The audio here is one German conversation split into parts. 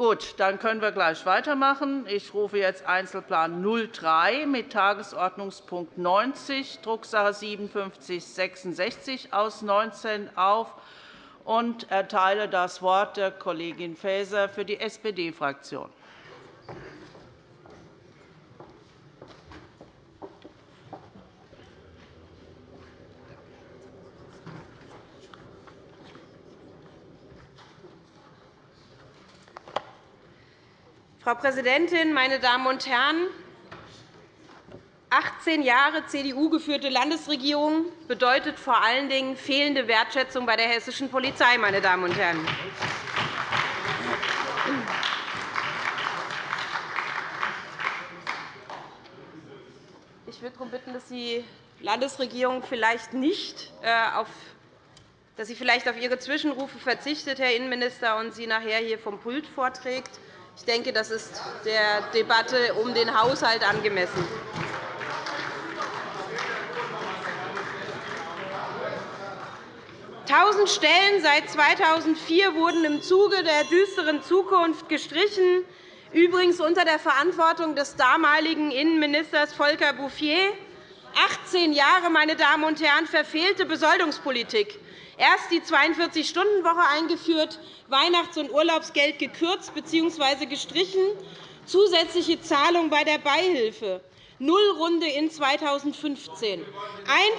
Gut, dann können wir gleich weitermachen. Ich rufe jetzt Einzelplan 03 mit Tagesordnungspunkt 90, Drucksache 5766 aus 19 auf und erteile das Wort der Kollegin Faeser für die SPD-Fraktion. Frau Präsidentin, meine Damen und Herren! 18 Jahre CDU-geführte Landesregierung bedeutet vor allen Dingen fehlende Wertschätzung bei der hessischen Polizei. Meine Damen und Herren. Ich würde darum bitten, dass die Landesregierung vielleicht nicht äh, auf dass sie vielleicht auf Ihre Zwischenrufe verzichtet, Herr Innenminister, und sie nachher hier vom Pult vorträgt. Ich denke, das ist der Debatte um den Haushalt angemessen. Tausend Stellen seit 2004 wurden im Zuge der düsteren Zukunft gestrichen, übrigens unter der Verantwortung des damaligen Innenministers Volker Bouffier. 18 Jahre, meine Damen und Herren, verfehlte Besoldungspolitik erst die 42-Stunden-Woche eingeführt, Weihnachts- und Urlaubsgeld gekürzt bzw. gestrichen, zusätzliche Zahlung bei der Beihilfe, Nullrunde in 2015,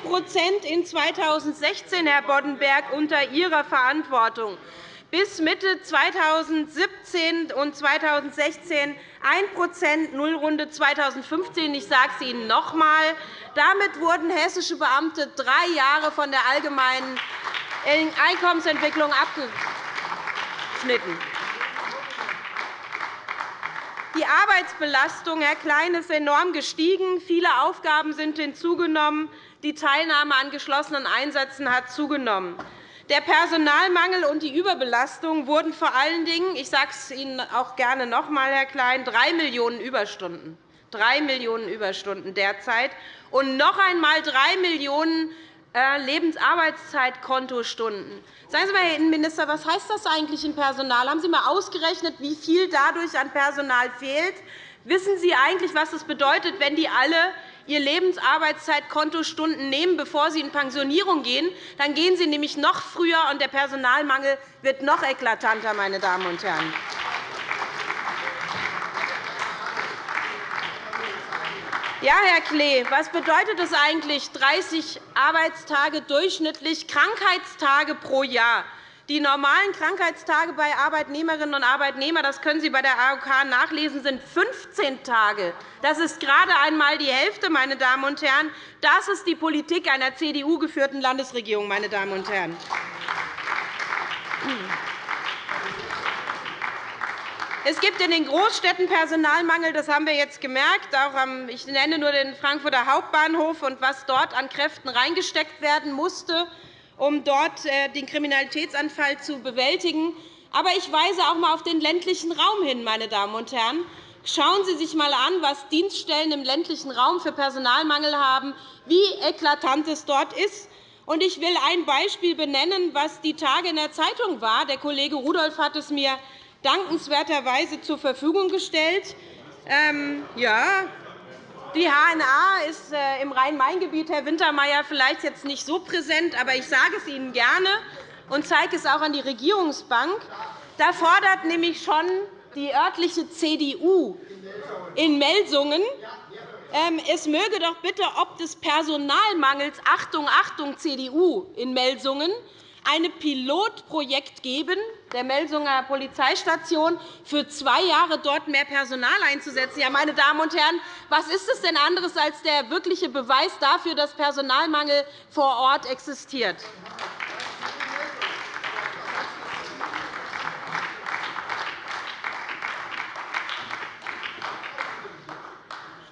1 in 2016, Herr Boddenberg, unter Ihrer Verantwortung, bis Mitte 2017 und 2016 1% Nullrunde 2015. Ich sage es Ihnen noch einmal. Damit wurden hessische Beamte drei Jahre von der allgemeinen Einkommensentwicklung abgeschnitten. Die Arbeitsbelastung, Herr Klein, ist enorm gestiegen. Viele Aufgaben sind hinzugenommen. Die Teilnahme an geschlossenen Einsätzen hat zugenommen. Der Personalmangel und die Überbelastung wurden vor allen Dingen, ich sage es Ihnen auch gerne noch einmal, Herr Klein, 3 Millionen Überstunden. 3 Millionen Überstunden derzeit und noch einmal 3 Millionen Lebensarbeitszeitkontostunden. Sagen Sie mal, Herr Innenminister, was heißt das eigentlich im Personal? Haben Sie einmal ausgerechnet, wie viel dadurch an Personal fehlt? Wissen Sie eigentlich, was es bedeutet, wenn die alle ihr Lebensarbeitszeitkontostunden nehmen, bevor sie in Pensionierung gehen? Dann gehen sie nämlich noch früher, und der Personalmangel wird noch eklatanter. Meine Damen und Herren. Ja, Herr Klee, was bedeutet es eigentlich, 30 Arbeitstage durchschnittlich Krankheitstage pro Jahr? Die normalen Krankheitstage bei Arbeitnehmerinnen und Arbeitnehmern, das können Sie bei der AOK nachlesen, sind 15 Tage. Das ist gerade einmal die Hälfte, meine Damen und Herren. Das ist die Politik einer CDU-geführten Landesregierung, meine Damen und Herren. Es gibt in den Großstädten Personalmangel, das haben wir jetzt gemerkt. Ich nenne nur den Frankfurter Hauptbahnhof und was dort an Kräften reingesteckt werden musste, um dort äh, den Kriminalitätsanfall zu bewältigen. Aber ich weise auch einmal auf den ländlichen Raum hin, meine Damen und Herren. Schauen Sie sich einmal an, was Dienststellen im ländlichen Raum für Personalmangel haben, wie eklatant es dort ist. Ich will ein Beispiel benennen, was die Tage in der Zeitung war. Der Kollege Rudolph hat es mir dankenswerterweise zur Verfügung gestellt. Ähm, ja, die HNA ist äh, im Rhein-Main-Gebiet, Herr Wintermeyer, vielleicht jetzt nicht so präsent, aber ich sage es Ihnen gerne und zeige es auch an die Regierungsbank. Da fordert nämlich schon die örtliche CDU in Melsungen, ähm, es möge doch bitte ob des Personalmangels Achtung, Achtung, CDU in Melsungen ein Pilotprojekt geben, der Melsunger Polizeistation, für zwei Jahre dort mehr Personal einzusetzen. Ja, meine Damen und Herren, was ist es denn anderes als der wirkliche Beweis dafür, dass Personalmangel vor Ort existiert?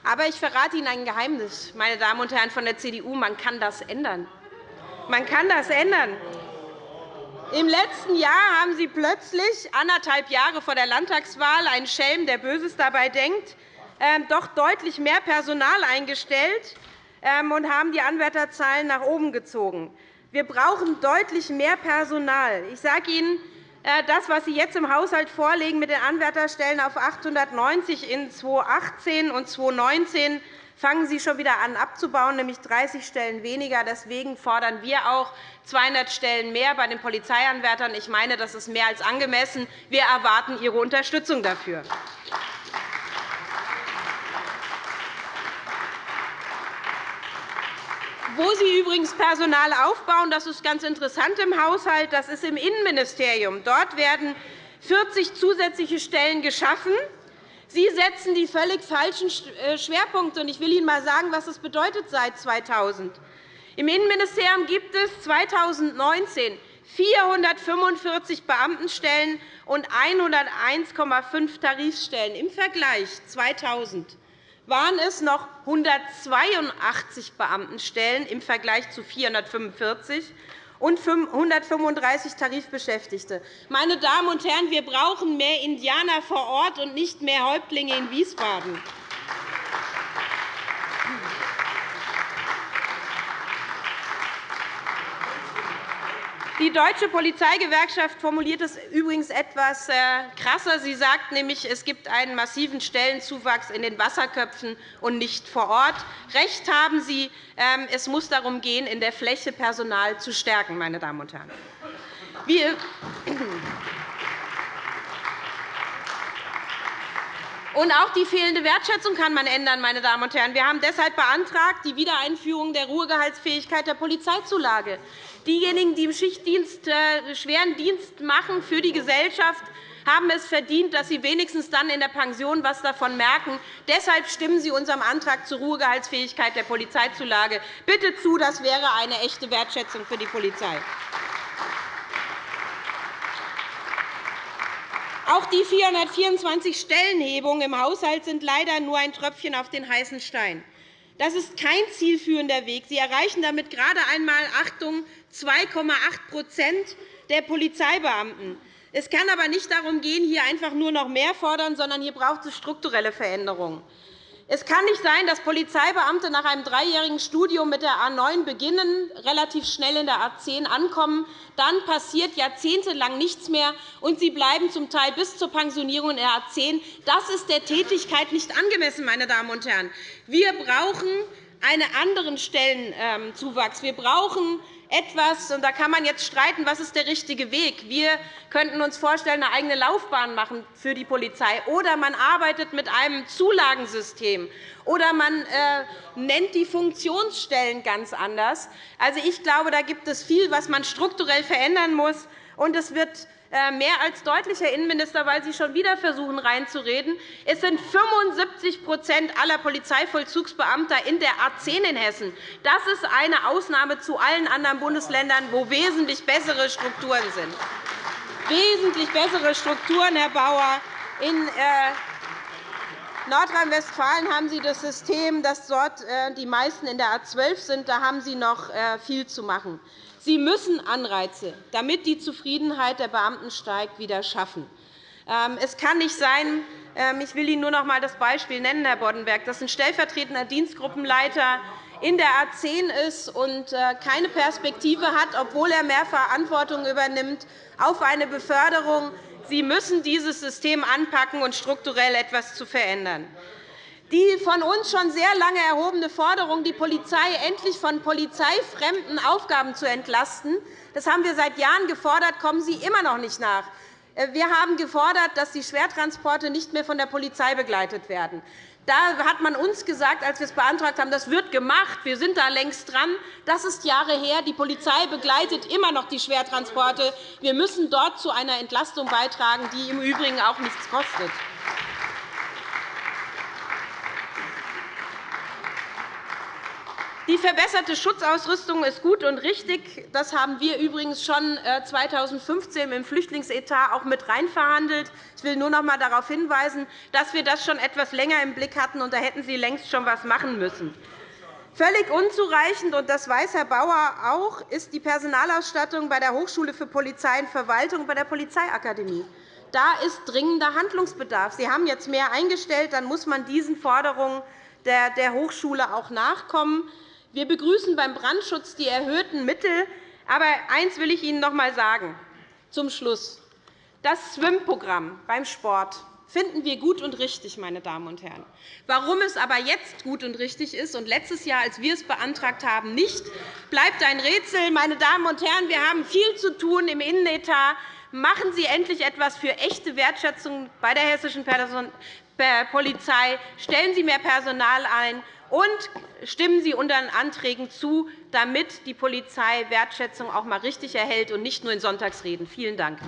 Aber ich verrate Ihnen ein Geheimnis, meine Damen und Herren von der CDU. Man kann das ändern. Man kann das ändern. Im letzten Jahr haben Sie plötzlich, anderthalb Jahre vor der Landtagswahl, ein Schelm, der Böses dabei denkt, ähm, doch deutlich mehr Personal eingestellt ähm, und haben die Anwärterzahlen nach oben gezogen. Wir brauchen deutlich mehr Personal. Ich sage Ihnen, äh, das, was Sie jetzt im Haushalt vorlegen mit den Anwärterstellen auf 890 in 2018 und 2019 fangen Sie schon wieder an abzubauen, nämlich 30 Stellen weniger. Deswegen fordern wir auch 200 Stellen mehr bei den Polizeianwärtern. Ich meine, das ist mehr als angemessen. Wir erwarten Ihre Unterstützung dafür. Wo Sie übrigens Personal aufbauen, das ist ganz interessant im Haushalt, das ist im Innenministerium. Dort werden 40 zusätzliche Stellen geschaffen. Sie setzen die völlig falschen äh, Schwerpunkte. Ich will Ihnen einmal sagen, was das bedeutet seit 2000. Im Innenministerium gibt es 2019 445 Beamtenstellen und 101,5 Tarifstellen. Im Vergleich 2000 waren es noch 182 Beamtenstellen im Vergleich zu 445 und 135 Tarifbeschäftigte. Meine Damen und Herren, wir brauchen mehr Indianer vor Ort und nicht mehr Häuptlinge in Wiesbaden. Die Deutsche Polizeigewerkschaft formuliert es übrigens etwas äh, krasser. Sie sagt nämlich, es gibt einen massiven Stellenzuwachs in den Wasserköpfen und nicht vor Ort. Recht haben Sie. Ähm, es muss darum gehen, in der Fläche Personal zu stärken. Meine Damen und Herren. Und auch die fehlende Wertschätzung kann man ändern. Meine Damen und Herren. Wir haben deshalb beantragt die Wiedereinführung der Ruhegehaltsfähigkeit der Polizeizulage. Diejenigen, die im Schichtdienst äh, schweren Dienst machen für die Gesellschaft, haben es verdient, dass sie wenigstens dann in der Pension etwas davon merken. Deshalb stimmen Sie unserem Antrag zur Ruhegehaltsfähigkeit der Polizeizulage bitte zu. Das wäre eine echte Wertschätzung für die Polizei. Auch die 424 Stellenhebungen im Haushalt sind leider nur ein Tröpfchen auf den heißen Stein. Das ist kein zielführender Weg. Sie erreichen damit gerade einmal Achtung, 2,8% der Polizeibeamten. Es kann aber nicht darum gehen, hier einfach nur noch mehr fordern, sondern hier braucht es strukturelle Veränderungen. Es kann nicht sein, dass Polizeibeamte nach einem dreijährigen Studium mit der A 9 beginnen, relativ schnell in der A 10 ankommen, dann passiert jahrzehntelang nichts mehr, und sie bleiben zum Teil bis zur Pensionierung in der A 10. Das ist der Tätigkeit nicht angemessen. Meine Damen und Herren. Wir brauchen einen anderen Stellenzuwachs. Wir brauchen etwas, und da kann man jetzt streiten, was ist der richtige Weg. Wir könnten uns vorstellen, eine eigene Laufbahn machen für die Polizei, oder man arbeitet mit einem Zulagensystem, oder man äh, nennt die Funktionsstellen ganz anders. Also, ich glaube, da gibt es viel, was man strukturell verändern muss. Und es wird mehr als deutlich, Herr Innenminister, weil Sie schon wieder versuchen, reinzureden. Es sind 75% aller Polizeivollzugsbeamter in der A 10 in Hessen. Das ist eine Ausnahme zu allen anderen Bundesländern, wo wesentlich bessere Strukturen sind. Wesentlich bessere Strukturen, Herr Bauer. In äh, Nordrhein-Westfalen haben Sie das System, dass dort äh, die meisten in der A 12 sind. Da haben Sie noch viel zu machen. Sie müssen Anreize, damit die Zufriedenheit der Beamten steigt, wieder schaffen. Ähm, es kann nicht sein, ähm, ich will Ihnen nur noch einmal das Beispiel nennen, Herr Boddenberg, dass ein stellvertretender Dienstgruppenleiter in der A 10 ist und äh, keine Perspektive hat, obwohl er mehr Verantwortung übernimmt, auf eine Beförderung. Sie müssen dieses System anpacken und strukturell etwas zu verändern. Die von uns schon sehr lange erhobene Forderung, die Polizei endlich von polizeifremden Aufgaben zu entlasten, das haben wir seit Jahren gefordert, kommen Sie immer noch nicht nach. Äh, wir haben gefordert, dass die Schwertransporte nicht mehr von der Polizei begleitet werden. Da hat man uns gesagt, als wir es beantragt haben, das wird gemacht, wir sind da längst dran. Das ist Jahre her. Die Polizei begleitet immer noch die Schwertransporte. Wir müssen dort zu einer Entlastung beitragen, die im Übrigen auch nichts kostet. Die verbesserte Schutzausrüstung ist gut und richtig. Das haben wir übrigens schon 2015 äh, im Flüchtlingsetat auch mit reinverhandelt. Ich will nur noch einmal darauf hinweisen, dass wir das schon etwas länger im Blick hatten, und da hätten Sie längst schon etwas machen müssen. Völlig unzureichend, und das weiß Herr Bauer auch, ist die Personalausstattung bei der Hochschule für Polizei und Verwaltung bei der Polizeiakademie. Da ist dringender Handlungsbedarf. Sie haben jetzt mehr eingestellt, dann muss man diesen Forderungen der Hochschule auch nachkommen. Wir begrüßen beim Brandschutz die erhöhten Mittel. Aber eines will ich Ihnen noch einmal sagen, zum Schluss. Das Schwimmprogramm beim Sport finden wir gut und richtig, meine Damen und Herren. Warum es aber jetzt gut und richtig ist und letztes Jahr, als wir es beantragt haben, nicht, bleibt ein Rätsel. Meine Damen und Herren, wir haben viel zu tun im Innenetat. Machen Sie endlich etwas für echte Wertschätzung bei der hessischen Polizei. Stellen Sie mehr Personal ein und stimmen Sie unseren Anträgen zu, damit die Polizei Wertschätzung auch einmal richtig erhält und nicht nur in Sonntagsreden. Vielen Dank.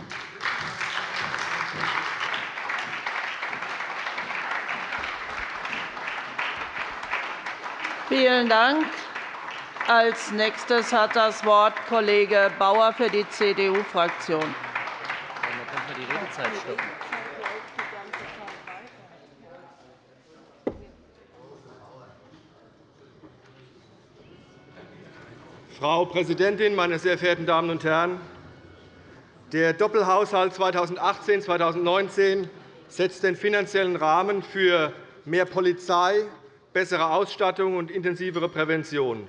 Vielen Dank. Als nächstes hat das Wort Kollege Bauer für die CDU-Fraktion. Frau Präsidentin, meine sehr verehrten Damen und Herren! Der Doppelhaushalt 2018-2019 setzt den finanziellen Rahmen für mehr Polizei, bessere Ausstattung und intensivere Prävention.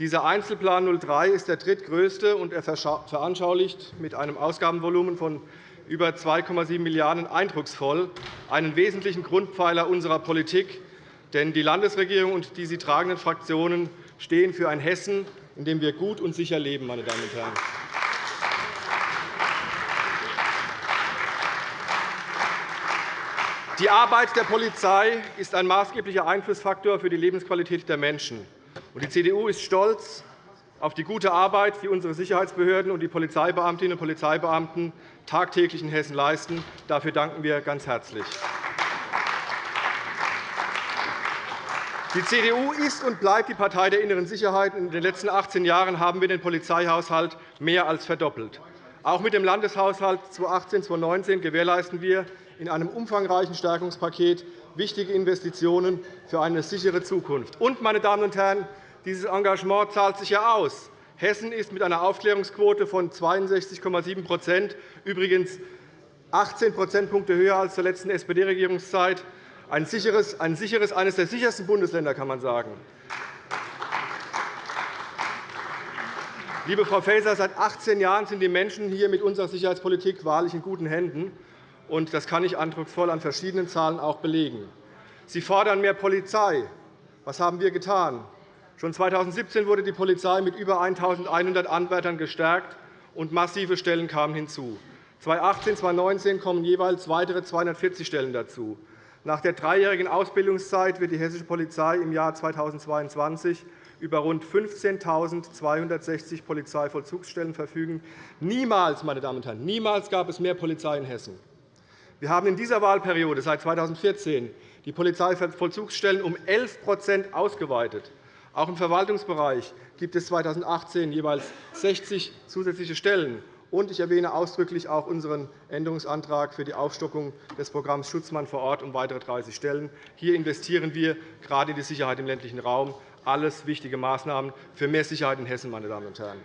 Dieser Einzelplan 03 ist der drittgrößte, und er veranschaulicht mit einem Ausgabenvolumen von über 2,7 Milliarden € eindrucksvoll einen wesentlichen Grundpfeiler unserer Politik. Denn die Landesregierung und die sie tragenden Fraktionen stehen für ein Hessen, in dem wir gut und sicher leben. Meine Damen und Herren. Die Arbeit der Polizei ist ein maßgeblicher Einflussfaktor für die Lebensqualität der Menschen. Die CDU ist stolz auf die gute Arbeit, die unsere Sicherheitsbehörden und die Polizeibeamtinnen und Polizeibeamten tagtäglich in Hessen leisten. Dafür danken wir ganz herzlich. Die CDU ist und bleibt die Partei der inneren Sicherheit. In den letzten 18 Jahren haben wir den Polizeihaushalt mehr als verdoppelt. Auch mit dem Landeshaushalt 2018-2019 gewährleisten wir in einem umfangreichen Stärkungspaket wichtige Investitionen für eine sichere Zukunft. Und, meine Damen und Herren, dieses Engagement zahlt sich ja aus. Hessen ist mit einer Aufklärungsquote von 62,7% übrigens 18 Prozentpunkte höher als zur letzten SPD-Regierungszeit, ein sicheres, ein sicheres, eines der sichersten Bundesländer, kann man sagen. Liebe Frau Faeser, seit 18 Jahren sind die Menschen hier mit unserer Sicherheitspolitik wahrlich in guten Händen. Und das kann ich eindrucksvoll an verschiedenen Zahlen auch belegen. Sie fordern mehr Polizei. Was haben wir getan? Schon 2017 wurde die Polizei mit über 1.100 Anwärtern gestärkt, und massive Stellen kamen hinzu. 2018 und 2019 kommen jeweils weitere 240 Stellen dazu. Nach der dreijährigen Ausbildungszeit wird die hessische Polizei im Jahr 2022 über rund 15.260 Polizeivollzugsstellen verfügen. Niemals, meine Damen und Herren, niemals gab es mehr Polizei in Hessen. Wir haben in dieser Wahlperiode seit 2014 die Polizeivollzugsstellen um 11% ausgeweitet. Auch im Verwaltungsbereich gibt es 2018 jeweils 60 zusätzliche Stellen. Und ich erwähne ausdrücklich auch unseren Änderungsantrag für die Aufstockung des Programms Schutzmann vor Ort um weitere 30 Stellen. Hier investieren wir gerade in die Sicherheit im ländlichen Raum. Alles wichtige Maßnahmen für mehr Sicherheit in Hessen. Meine Damen und Herren.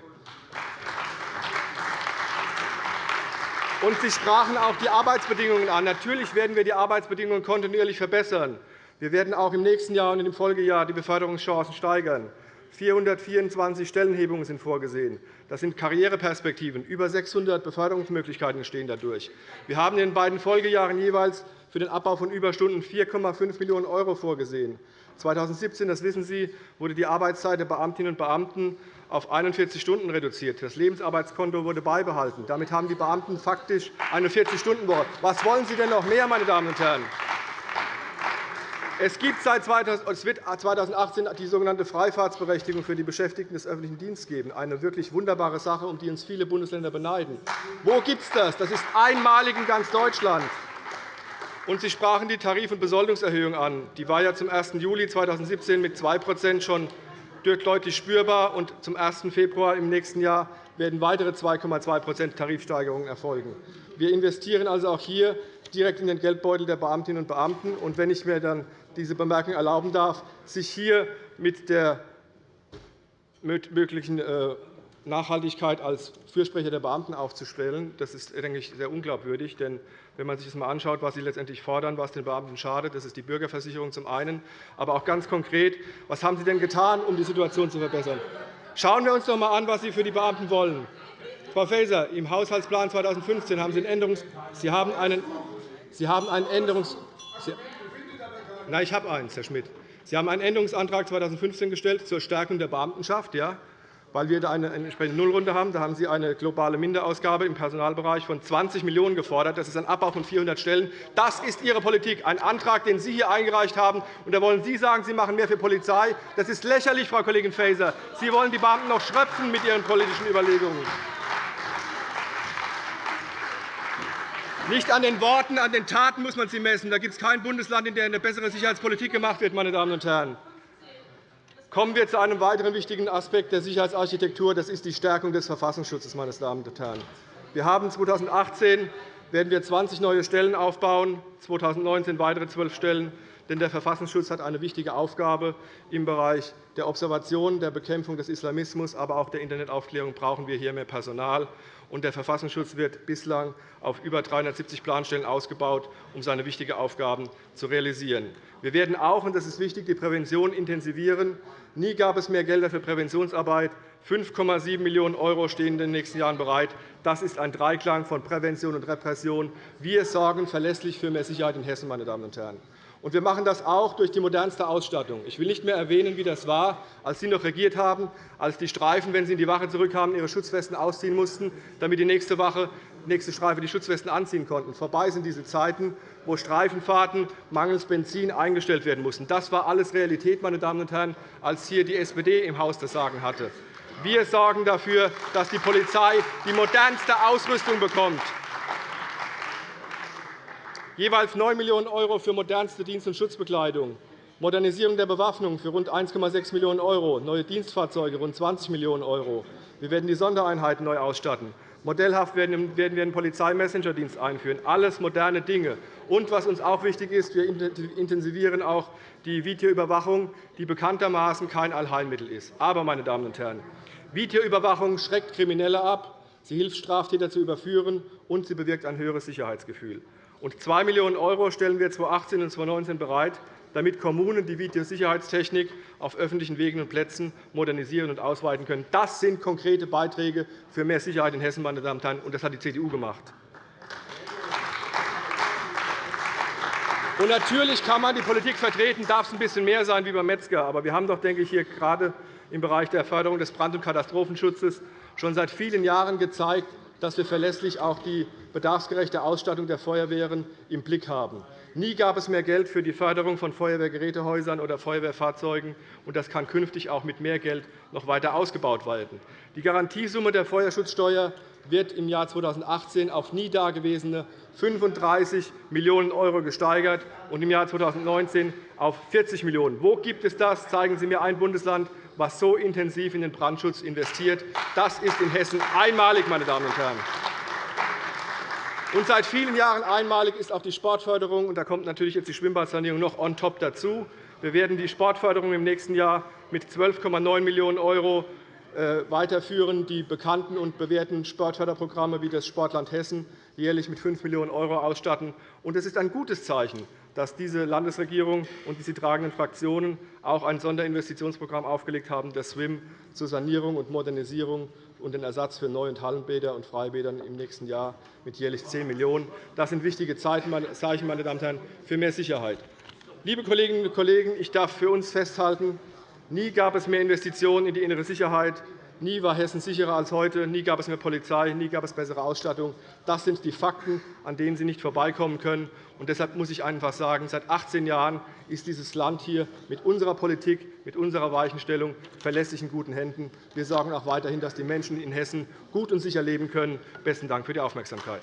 Und Sie sprachen auch die Arbeitsbedingungen an. Natürlich werden wir die Arbeitsbedingungen kontinuierlich verbessern. Wir werden auch im nächsten Jahr und im Folgejahr die Beförderungschancen steigern. 424 Stellenhebungen sind vorgesehen. Das sind Karriereperspektiven. Über 600 Beförderungsmöglichkeiten entstehen dadurch. Wir haben in den beiden Folgejahren jeweils für den Abbau von Überstunden 4,5 Millionen € vorgesehen. 2017, das wissen Sie, wurde die Arbeitszeit der Beamtinnen und Beamten auf 41 Stunden reduziert. Das Lebensarbeitskonto wurde beibehalten. Damit haben die Beamten faktisch eine 40-Stunden-Woche. Was wollen Sie denn noch mehr, meine Damen und Herren? Es gibt seit 2018 die sogenannte Freifahrtsberechtigung für die Beschäftigten des öffentlichen Dienstes geben. Eine wirklich wunderbare Sache, um die uns viele Bundesländer beneiden. Wo gibt es das? Das ist einmalig in ganz Deutschland. Und Sie sprachen die Tarif- und Besoldungserhöhung an. Die war ja zum 1. Juli 2017 mit 2% schon deutlich spürbar, und zum 1. Februar im nächsten Jahr werden weitere 2,2% Tarifsteigerungen erfolgen. Wir investieren also auch hier direkt in den Geldbeutel der Beamtinnen und Beamten. Und wenn ich mir dann diese Bemerkung erlauben darf, sich hier mit der möglichen äh, Nachhaltigkeit als Fürsprecher der Beamten aufzustellen, das ist denke ich, sehr unglaubwürdig. Denn wenn man sich das einmal anschaut, was Sie letztendlich fordern, was den Beamten schadet, das ist die Bürgerversicherung zum einen, aber auch ganz konkret, was haben Sie denn getan, um die Situation zu verbessern? Schauen wir uns doch einmal an, was Sie für die Beamten wollen. Frau Faeser, im Haushaltsplan 2015 haben Sie, einen Änderungs Sie haben einen, Sie haben einen Änderungs Nein, ich habe eins, Herr Schmidt. Sie haben einen Änderungsantrag 2015 gestellt zur Stärkung der Beamtenschaft. Ja? weil wir da eine entsprechende Nullrunde haben. Da haben Sie eine globale Minderausgabe im Personalbereich von 20 Millionen € gefordert. Das ist ein Abbau von 400 Stellen. Das ist Ihre Politik, ein Antrag, den Sie hier eingereicht haben. Und da wollen Sie sagen, Sie machen mehr für Polizei. Das ist lächerlich, Frau Kollegin Faeser. Sie wollen die Beamten noch schröpfen mit Ihren politischen Überlegungen. Nicht an den Worten, an den Taten muss man sie messen. Da gibt es kein Bundesland, in dem eine bessere Sicherheitspolitik gemacht wird. Meine Damen und Herren. Kommen wir zu einem weiteren wichtigen Aspekt der Sicherheitsarchitektur. Das ist die Stärkung des Verfassungsschutzes. Meine Damen und Herren. Wir haben 2018 werden wir 20 neue Stellen aufbauen, 2019 weitere 12 Stellen. Denn der Verfassungsschutz hat eine wichtige Aufgabe. Im Bereich der Observation, der Bekämpfung des Islamismus, aber auch der Internetaufklärung brauchen wir hier mehr Personal und der Verfassungsschutz wird bislang auf über 370 Planstellen ausgebaut, um seine wichtigen Aufgaben zu realisieren. Wir werden auch, und das ist wichtig, die Prävention intensivieren. Nie gab es mehr Gelder für Präventionsarbeit. 5,7 Millionen € stehen in den nächsten Jahren bereit. Das ist ein Dreiklang von Prävention und Repression. Wir sorgen verlässlich für mehr Sicherheit in Hessen. Meine Damen und Herren. Und wir machen das auch durch die modernste Ausstattung. Ich will nicht mehr erwähnen, wie das war, als Sie noch regiert haben, als die Streifen, wenn sie in die Wache zurückkamen, ihre Schutzwesten ausziehen mussten, damit die nächste Wache, die nächste Streife die Schutzwesten anziehen konnten. Vorbei sind diese Zeiten, wo Streifenfahrten mangels Benzin eingestellt werden mussten. Das war alles Realität, meine Damen und Herren, als hier die SPD im Haus das Sagen hatte. Wir sorgen dafür, dass die Polizei die modernste Ausrüstung bekommt jeweils 9 Millionen € für modernste Dienst- und Schutzbekleidung, Modernisierung der Bewaffnung für rund 1,6 Millionen €, neue Dienstfahrzeuge rund 20 Millionen €. Wir werden die Sondereinheiten neu ausstatten. Modellhaft werden wir einen Polizeimessengerdienst einführen. Alles moderne Dinge. Und was uns auch wichtig ist, wir intensivieren auch die Videoüberwachung, die bekanntermaßen kein Allheilmittel ist. Aber, meine Damen und Herren, Videoüberwachung schreckt Kriminelle ab, sie hilft, Straftäter zu überführen, und sie bewirkt ein höheres Sicherheitsgefühl. Und 2 Millionen € stellen wir 2018 und 2019 bereit, damit Kommunen die Videosicherheitstechnik auf öffentlichen Wegen und Plätzen modernisieren und ausweiten können. Das sind konkrete Beiträge für mehr Sicherheit in Hessen, meine Damen und Herren, und das hat die CDU gemacht. Natürlich kann man die Politik vertreten, darf es ein bisschen mehr sein wie beim Metzger. Aber wir haben doch, denke ich, hier gerade im Bereich der Förderung des Brand- und Katastrophenschutzes schon seit vielen Jahren gezeigt, dass wir verlässlich auch die bedarfsgerechte Ausstattung der Feuerwehren im Blick haben. Nie gab es mehr Geld für die Förderung von Feuerwehrgerätehäusern oder Feuerwehrfahrzeugen. und Das kann künftig auch mit mehr Geld noch weiter ausgebaut werden. Die Garantiesumme der Feuerschutzsteuer wird im Jahr 2018 auf nie dagewesene 35 Millionen € gesteigert und im Jahr 2019 auf 40 Millionen €. Wo gibt es das? Zeigen Sie mir ein Bundesland, was so intensiv in den Brandschutz investiert. Das ist in Hessen einmalig, meine Damen und Herren. Und seit vielen Jahren einmalig ist auch die Sportförderung. Und da kommt natürlich jetzt die Schwimmbadsanierung noch on top dazu. Wir werden die Sportförderung im nächsten Jahr mit 12,9 Millionen € äh, weiterführen, die bekannten und bewährten Sportförderprogramme wie das Sportland Hessen jährlich mit 5 Millionen € ausstatten. Es ist ein gutes Zeichen, dass diese Landesregierung und die sie tragenden Fraktionen auch ein Sonderinvestitionsprogramm aufgelegt haben, das SWIM zur Sanierung und Modernisierung und den Ersatz für Neu- und Hallenbäder und Freibädern im nächsten Jahr mit jährlich 10 Millionen €. Das sind wichtige Zeichen, meine Damen und Herren, für mehr Sicherheit. Liebe Kolleginnen und Kollegen, ich darf für uns festhalten, nie gab es mehr Investitionen in die innere Sicherheit, Nie war Hessen sicherer als heute. Nie gab es mehr Polizei. Nie gab es bessere Ausstattung. Das sind die Fakten, an denen Sie nicht vorbeikommen können. Und deshalb muss ich einfach sagen, seit 18 Jahren ist dieses Land hier mit unserer Politik, mit unserer Weichenstellung verlässlich in guten Händen. Wir sorgen auch weiterhin, dass die Menschen in Hessen gut und sicher leben können. Besten Dank für die Aufmerksamkeit.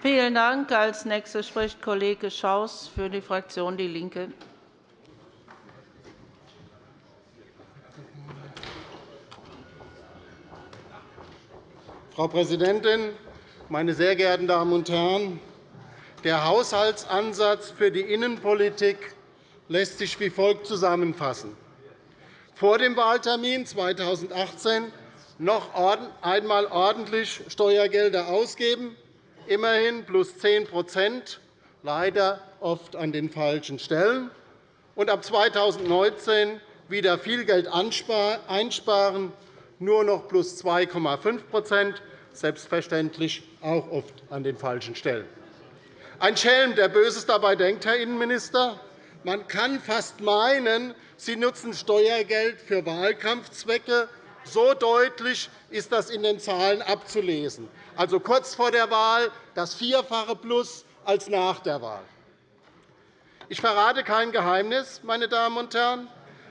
Vielen Dank. Als Nächster spricht Kollege Schaus für die Fraktion DIE LINKE. Frau Präsidentin, meine sehr geehrten Damen und Herren! Der Haushaltsansatz für die Innenpolitik lässt sich wie folgt zusammenfassen. Vor dem Wahltermin 2018 noch einmal ordentlich Steuergelder ausgeben, immerhin plus 10% leider oft an den falschen Stellen, und ab 2019 wieder viel Geld einsparen, nur noch plus 2,5% selbstverständlich auch oft an den falschen Stellen. Ein Schelm, der Böses dabei denkt, Herr Innenminister. Man kann fast meinen, Sie nutzen Steuergeld für Wahlkampfzwecke. So deutlich ist das in den Zahlen abzulesen. Also kurz vor der Wahl das Vierfache plus als nach der Wahl. Ich verrate kein Geheimnis, meine Damen und Herren,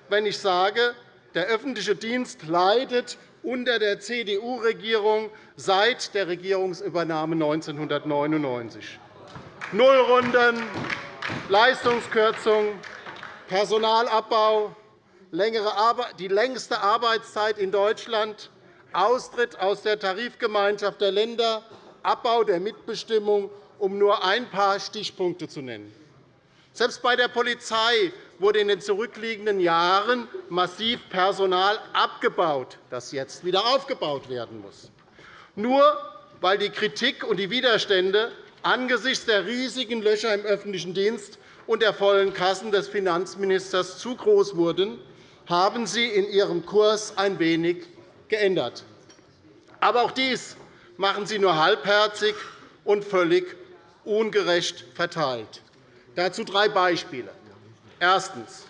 wenn ich sage, der öffentliche Dienst leidet unter der CDU-Regierung seit der Regierungsübernahme 1999. Nullrunden, Leistungskürzung, Personalabbau, die längste Arbeitszeit in Deutschland, Austritt aus der Tarifgemeinschaft der Länder, Abbau der Mitbestimmung, um nur ein paar Stichpunkte zu nennen. Selbst bei der Polizei wurde in den zurückliegenden Jahren massiv Personal abgebaut, das jetzt wieder aufgebaut werden muss. Nur weil die Kritik und die Widerstände angesichts der riesigen Löcher im öffentlichen Dienst und der vollen Kassen des Finanzministers zu groß wurden, haben Sie in Ihrem Kurs ein wenig geändert. Aber auch dies machen Sie nur halbherzig und völlig ungerecht verteilt. Dazu drei Beispiele. Erstens.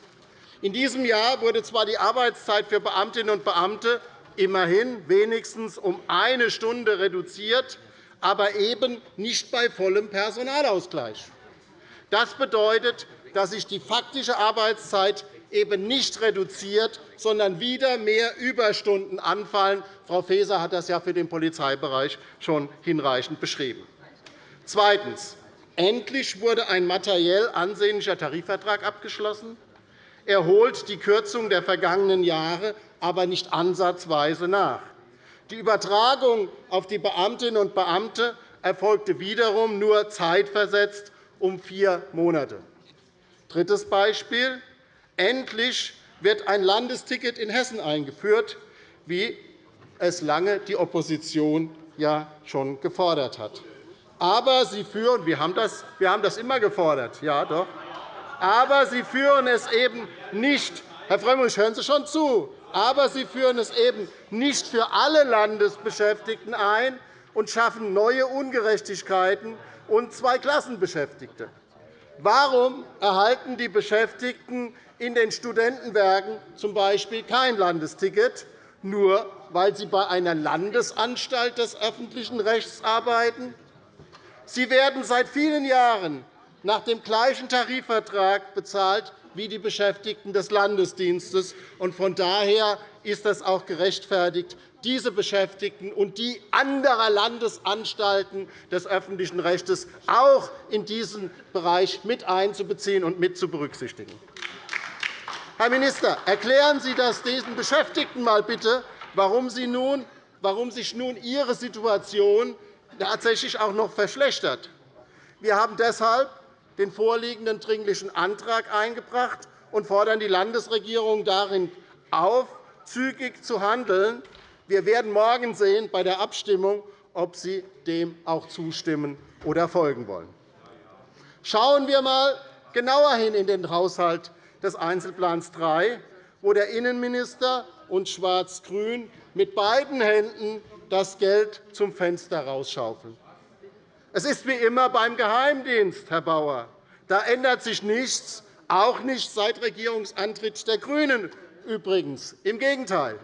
In diesem Jahr wurde zwar die Arbeitszeit für Beamtinnen und Beamte immerhin wenigstens um eine Stunde reduziert, aber eben nicht bei vollem Personalausgleich. Das bedeutet, dass sich die faktische Arbeitszeit eben nicht reduziert, sondern wieder mehr Überstunden anfallen. Frau Faeser hat das ja für den Polizeibereich schon hinreichend beschrieben. Zweitens. Endlich wurde ein materiell ansehnlicher Tarifvertrag abgeschlossen. Er holt die Kürzung der vergangenen Jahre aber nicht ansatzweise nach. Die Übertragung auf die Beamtinnen und Beamte erfolgte wiederum nur zeitversetzt um vier Monate. Drittes Beispiel. Endlich wird ein Landesticket in Hessen eingeführt, wie es lange die Opposition ja schon gefordert hat. Aber Sie führen, wir haben das, wir haben das immer gefordert, ja doch. Aber Sie führen es eben nicht, Herr Frömmrich, hören Sie schon zu, aber Sie führen es eben nicht für alle Landesbeschäftigten ein und schaffen neue Ungerechtigkeiten und Zweiklassenbeschäftigte. Warum erhalten die Beschäftigten in den Studentenwerken z.B. kein Landesticket, nur weil sie bei einer Landesanstalt des öffentlichen Rechts arbeiten? Sie werden seit vielen Jahren nach dem gleichen Tarifvertrag bezahlt wie die Beschäftigten des Landesdienstes. Von daher ist es auch gerechtfertigt, diese Beschäftigten und die anderer Landesanstalten des öffentlichen Rechts auch in diesen Bereich mit einzubeziehen und mit zu berücksichtigen. Herr Minister, erklären Sie das diesen Beschäftigten einmal bitte, warum, sich nun Ihre Situation tatsächlich auch noch verschlechtert. Wir haben deshalb den vorliegenden Dringlichen Antrag eingebracht und fordern die Landesregierung darin auf, zügig zu handeln. Wir werden morgen sehen bei der Abstimmung, ob Sie dem auch zustimmen oder folgen wollen. Schauen wir einmal genauer hin in den Haushalt des Einzelplans 3, wo der Innenminister und Schwarz-Grün mit beiden Händen das Geld zum Fenster rausschaufeln. Es ist wie immer beim Geheimdienst, Herr Bauer. Da ändert sich nichts, auch nicht seit Regierungsantritt der GRÜNEN übrigens. Im Gegenteil.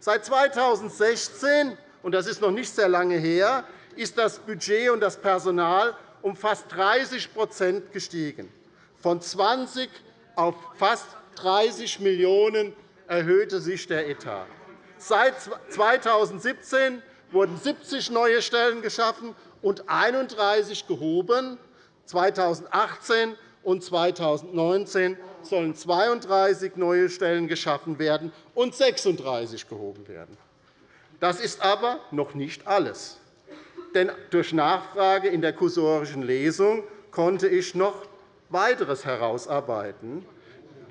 Seit 2016, und das ist noch nicht sehr lange her, ist das Budget und das Personal um fast 30% gestiegen. Von 20 auf fast 30 Millionen € erhöhte sich der Etat. Seit 2017 wurden 70 neue Stellen geschaffen und 31 gehoben. 2018 und 2019 sollen 32 neue Stellen geschaffen werden und 36 gehoben werden. Das ist aber noch nicht alles. Denn durch Nachfrage in der kursorischen Lesung konnte ich noch weiteres herausarbeiten,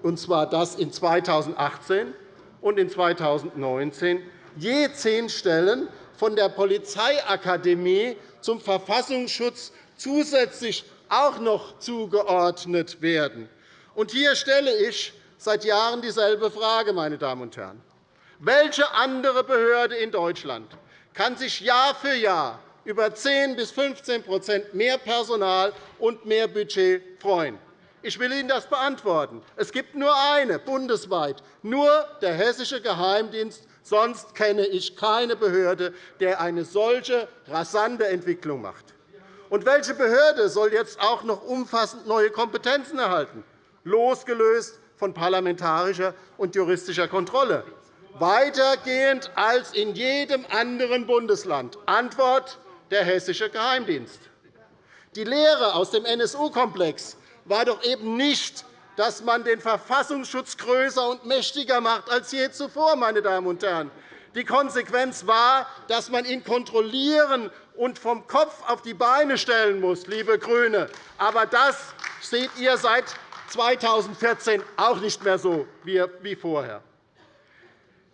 und zwar dass in 2018 und in 2019 je zehn Stellen von der Polizeiakademie zum Verfassungsschutz zusätzlich auch noch zugeordnet werden. Und hier stelle ich seit Jahren dieselbe Frage, meine Damen und Herren. Welche andere Behörde in Deutschland kann sich Jahr für Jahr über 10 bis 15% mehr Personal und mehr Budget freuen? Ich will Ihnen das beantworten. Es gibt nur eine bundesweit, nur der Hessische Geheimdienst. Sonst kenne ich keine Behörde, der eine solche rasante Entwicklung macht. Und welche Behörde soll jetzt auch noch umfassend neue Kompetenzen erhalten, losgelöst von parlamentarischer und juristischer Kontrolle? Weitergehend als in jedem anderen Bundesland. Antwort der Hessische Geheimdienst. Die Lehre aus dem NSU-Komplex war doch eben nicht, dass man den Verfassungsschutz größer und mächtiger macht als je zuvor. Meine Damen und Herren. Die Konsequenz war, dass man ihn kontrollieren und vom Kopf auf die Beine stellen muss, liebe GRÜNE. Aber das seht ihr seit 2014 auch nicht mehr so wie vorher.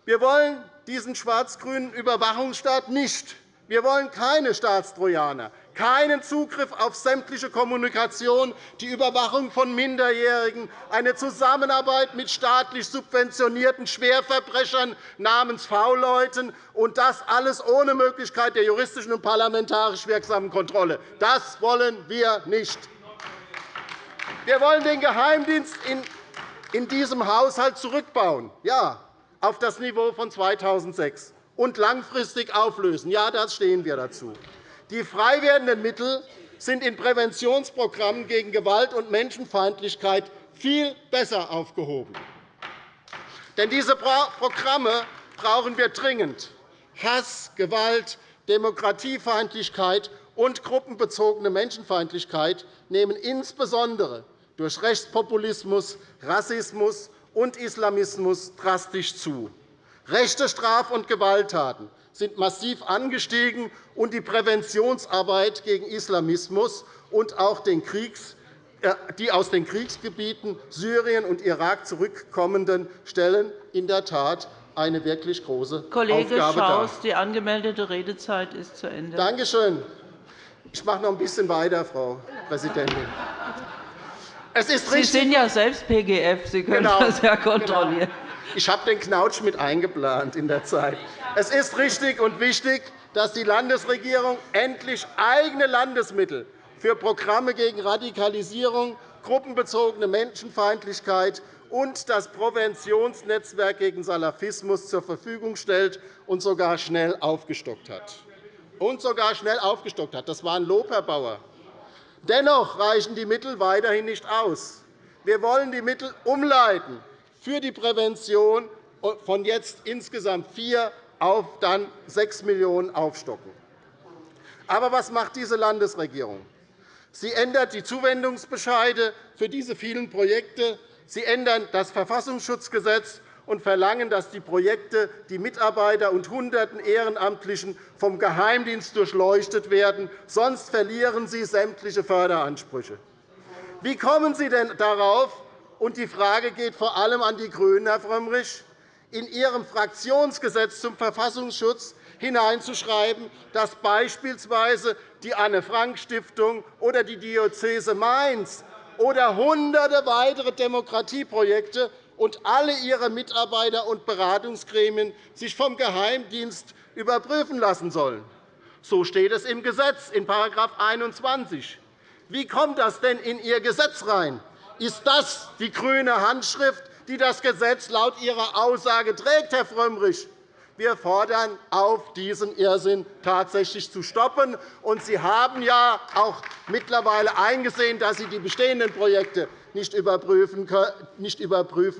Wir wollen diesen schwarz-grünen Überwachungsstaat nicht. Wir wollen keine Staatstrojaner keinen Zugriff auf sämtliche Kommunikation, die Überwachung von Minderjährigen, eine Zusammenarbeit mit staatlich subventionierten Schwerverbrechern namens V-Leuten, und das alles ohne Möglichkeit der juristischen und parlamentarisch wirksamen Kontrolle. Das wollen wir nicht. Wir wollen den Geheimdienst in diesem Haushalt zurückbauen, ja, auf das Niveau von 2006 und langfristig auflösen. Ja, das stehen wir dazu. Die frei werdenden Mittel sind in Präventionsprogrammen gegen Gewalt und Menschenfeindlichkeit viel besser aufgehoben. Denn diese Programme brauchen wir dringend. Hass, Gewalt, Demokratiefeindlichkeit und gruppenbezogene Menschenfeindlichkeit nehmen insbesondere durch Rechtspopulismus, Rassismus und Islamismus drastisch zu. Rechte Straf- und Gewalttaten sind massiv angestiegen, und die Präventionsarbeit gegen Islamismus und auch den Kriegs äh, die aus den Kriegsgebieten Syrien und Irak zurückkommenden stellen in der Tat eine wirklich große Kollege Aufgabe Schaus, dar. die angemeldete Redezeit ist zu Ende. Danke schön. Ich mache noch ein bisschen weiter, Frau Präsidentin. Es ist Sie sind ja selbst PGF. Sie können genau, das ja kontrollieren. Genau. Ich habe den Knautsch mit eingeplant in der Zeit. Es ist richtig und wichtig, dass die Landesregierung endlich eigene Landesmittel für Programme gegen Radikalisierung, gruppenbezogene Menschenfeindlichkeit und das Präventionsnetzwerk gegen Salafismus zur Verfügung stellt und sogar schnell aufgestockt hat. Und sogar schnell aufgestockt hat. Das war ein Lob, Herr Bauer. Dennoch reichen die Mittel weiterhin nicht aus. Wir wollen die Mittel umleiten für die Prävention von jetzt insgesamt 4 auf dann 6 Millionen € aufstocken. Aber was macht diese Landesregierung? Sie ändert die Zuwendungsbescheide für diese vielen Projekte. Sie ändern das Verfassungsschutzgesetz und verlangen, dass die Projekte, die Mitarbeiter und Hunderten Ehrenamtlichen vom Geheimdienst durchleuchtet werden. Sonst verlieren sie sämtliche Förderansprüche. Wie kommen Sie denn darauf, und die Frage geht vor allem an die GRÜNEN, Herr Frömmrich, in Ihrem Fraktionsgesetz zum Verfassungsschutz hineinzuschreiben, dass beispielsweise die Anne-Frank-Stiftung oder die Diözese Mainz oder hunderte weitere Demokratieprojekte und alle ihre Mitarbeiter und Beratungsgremien sich vom Geheimdienst überprüfen lassen sollen. So steht es im Gesetz in § 21. Wie kommt das denn in Ihr Gesetz rein? Ist das die grüne Handschrift, die das Gesetz laut Ihrer Aussage trägt, Herr Frömmrich? Wir fordern auf, diesen Irrsinn tatsächlich zu stoppen. Und Sie haben ja auch mittlerweile eingesehen, dass Sie die bestehenden Projekte nicht überprüfen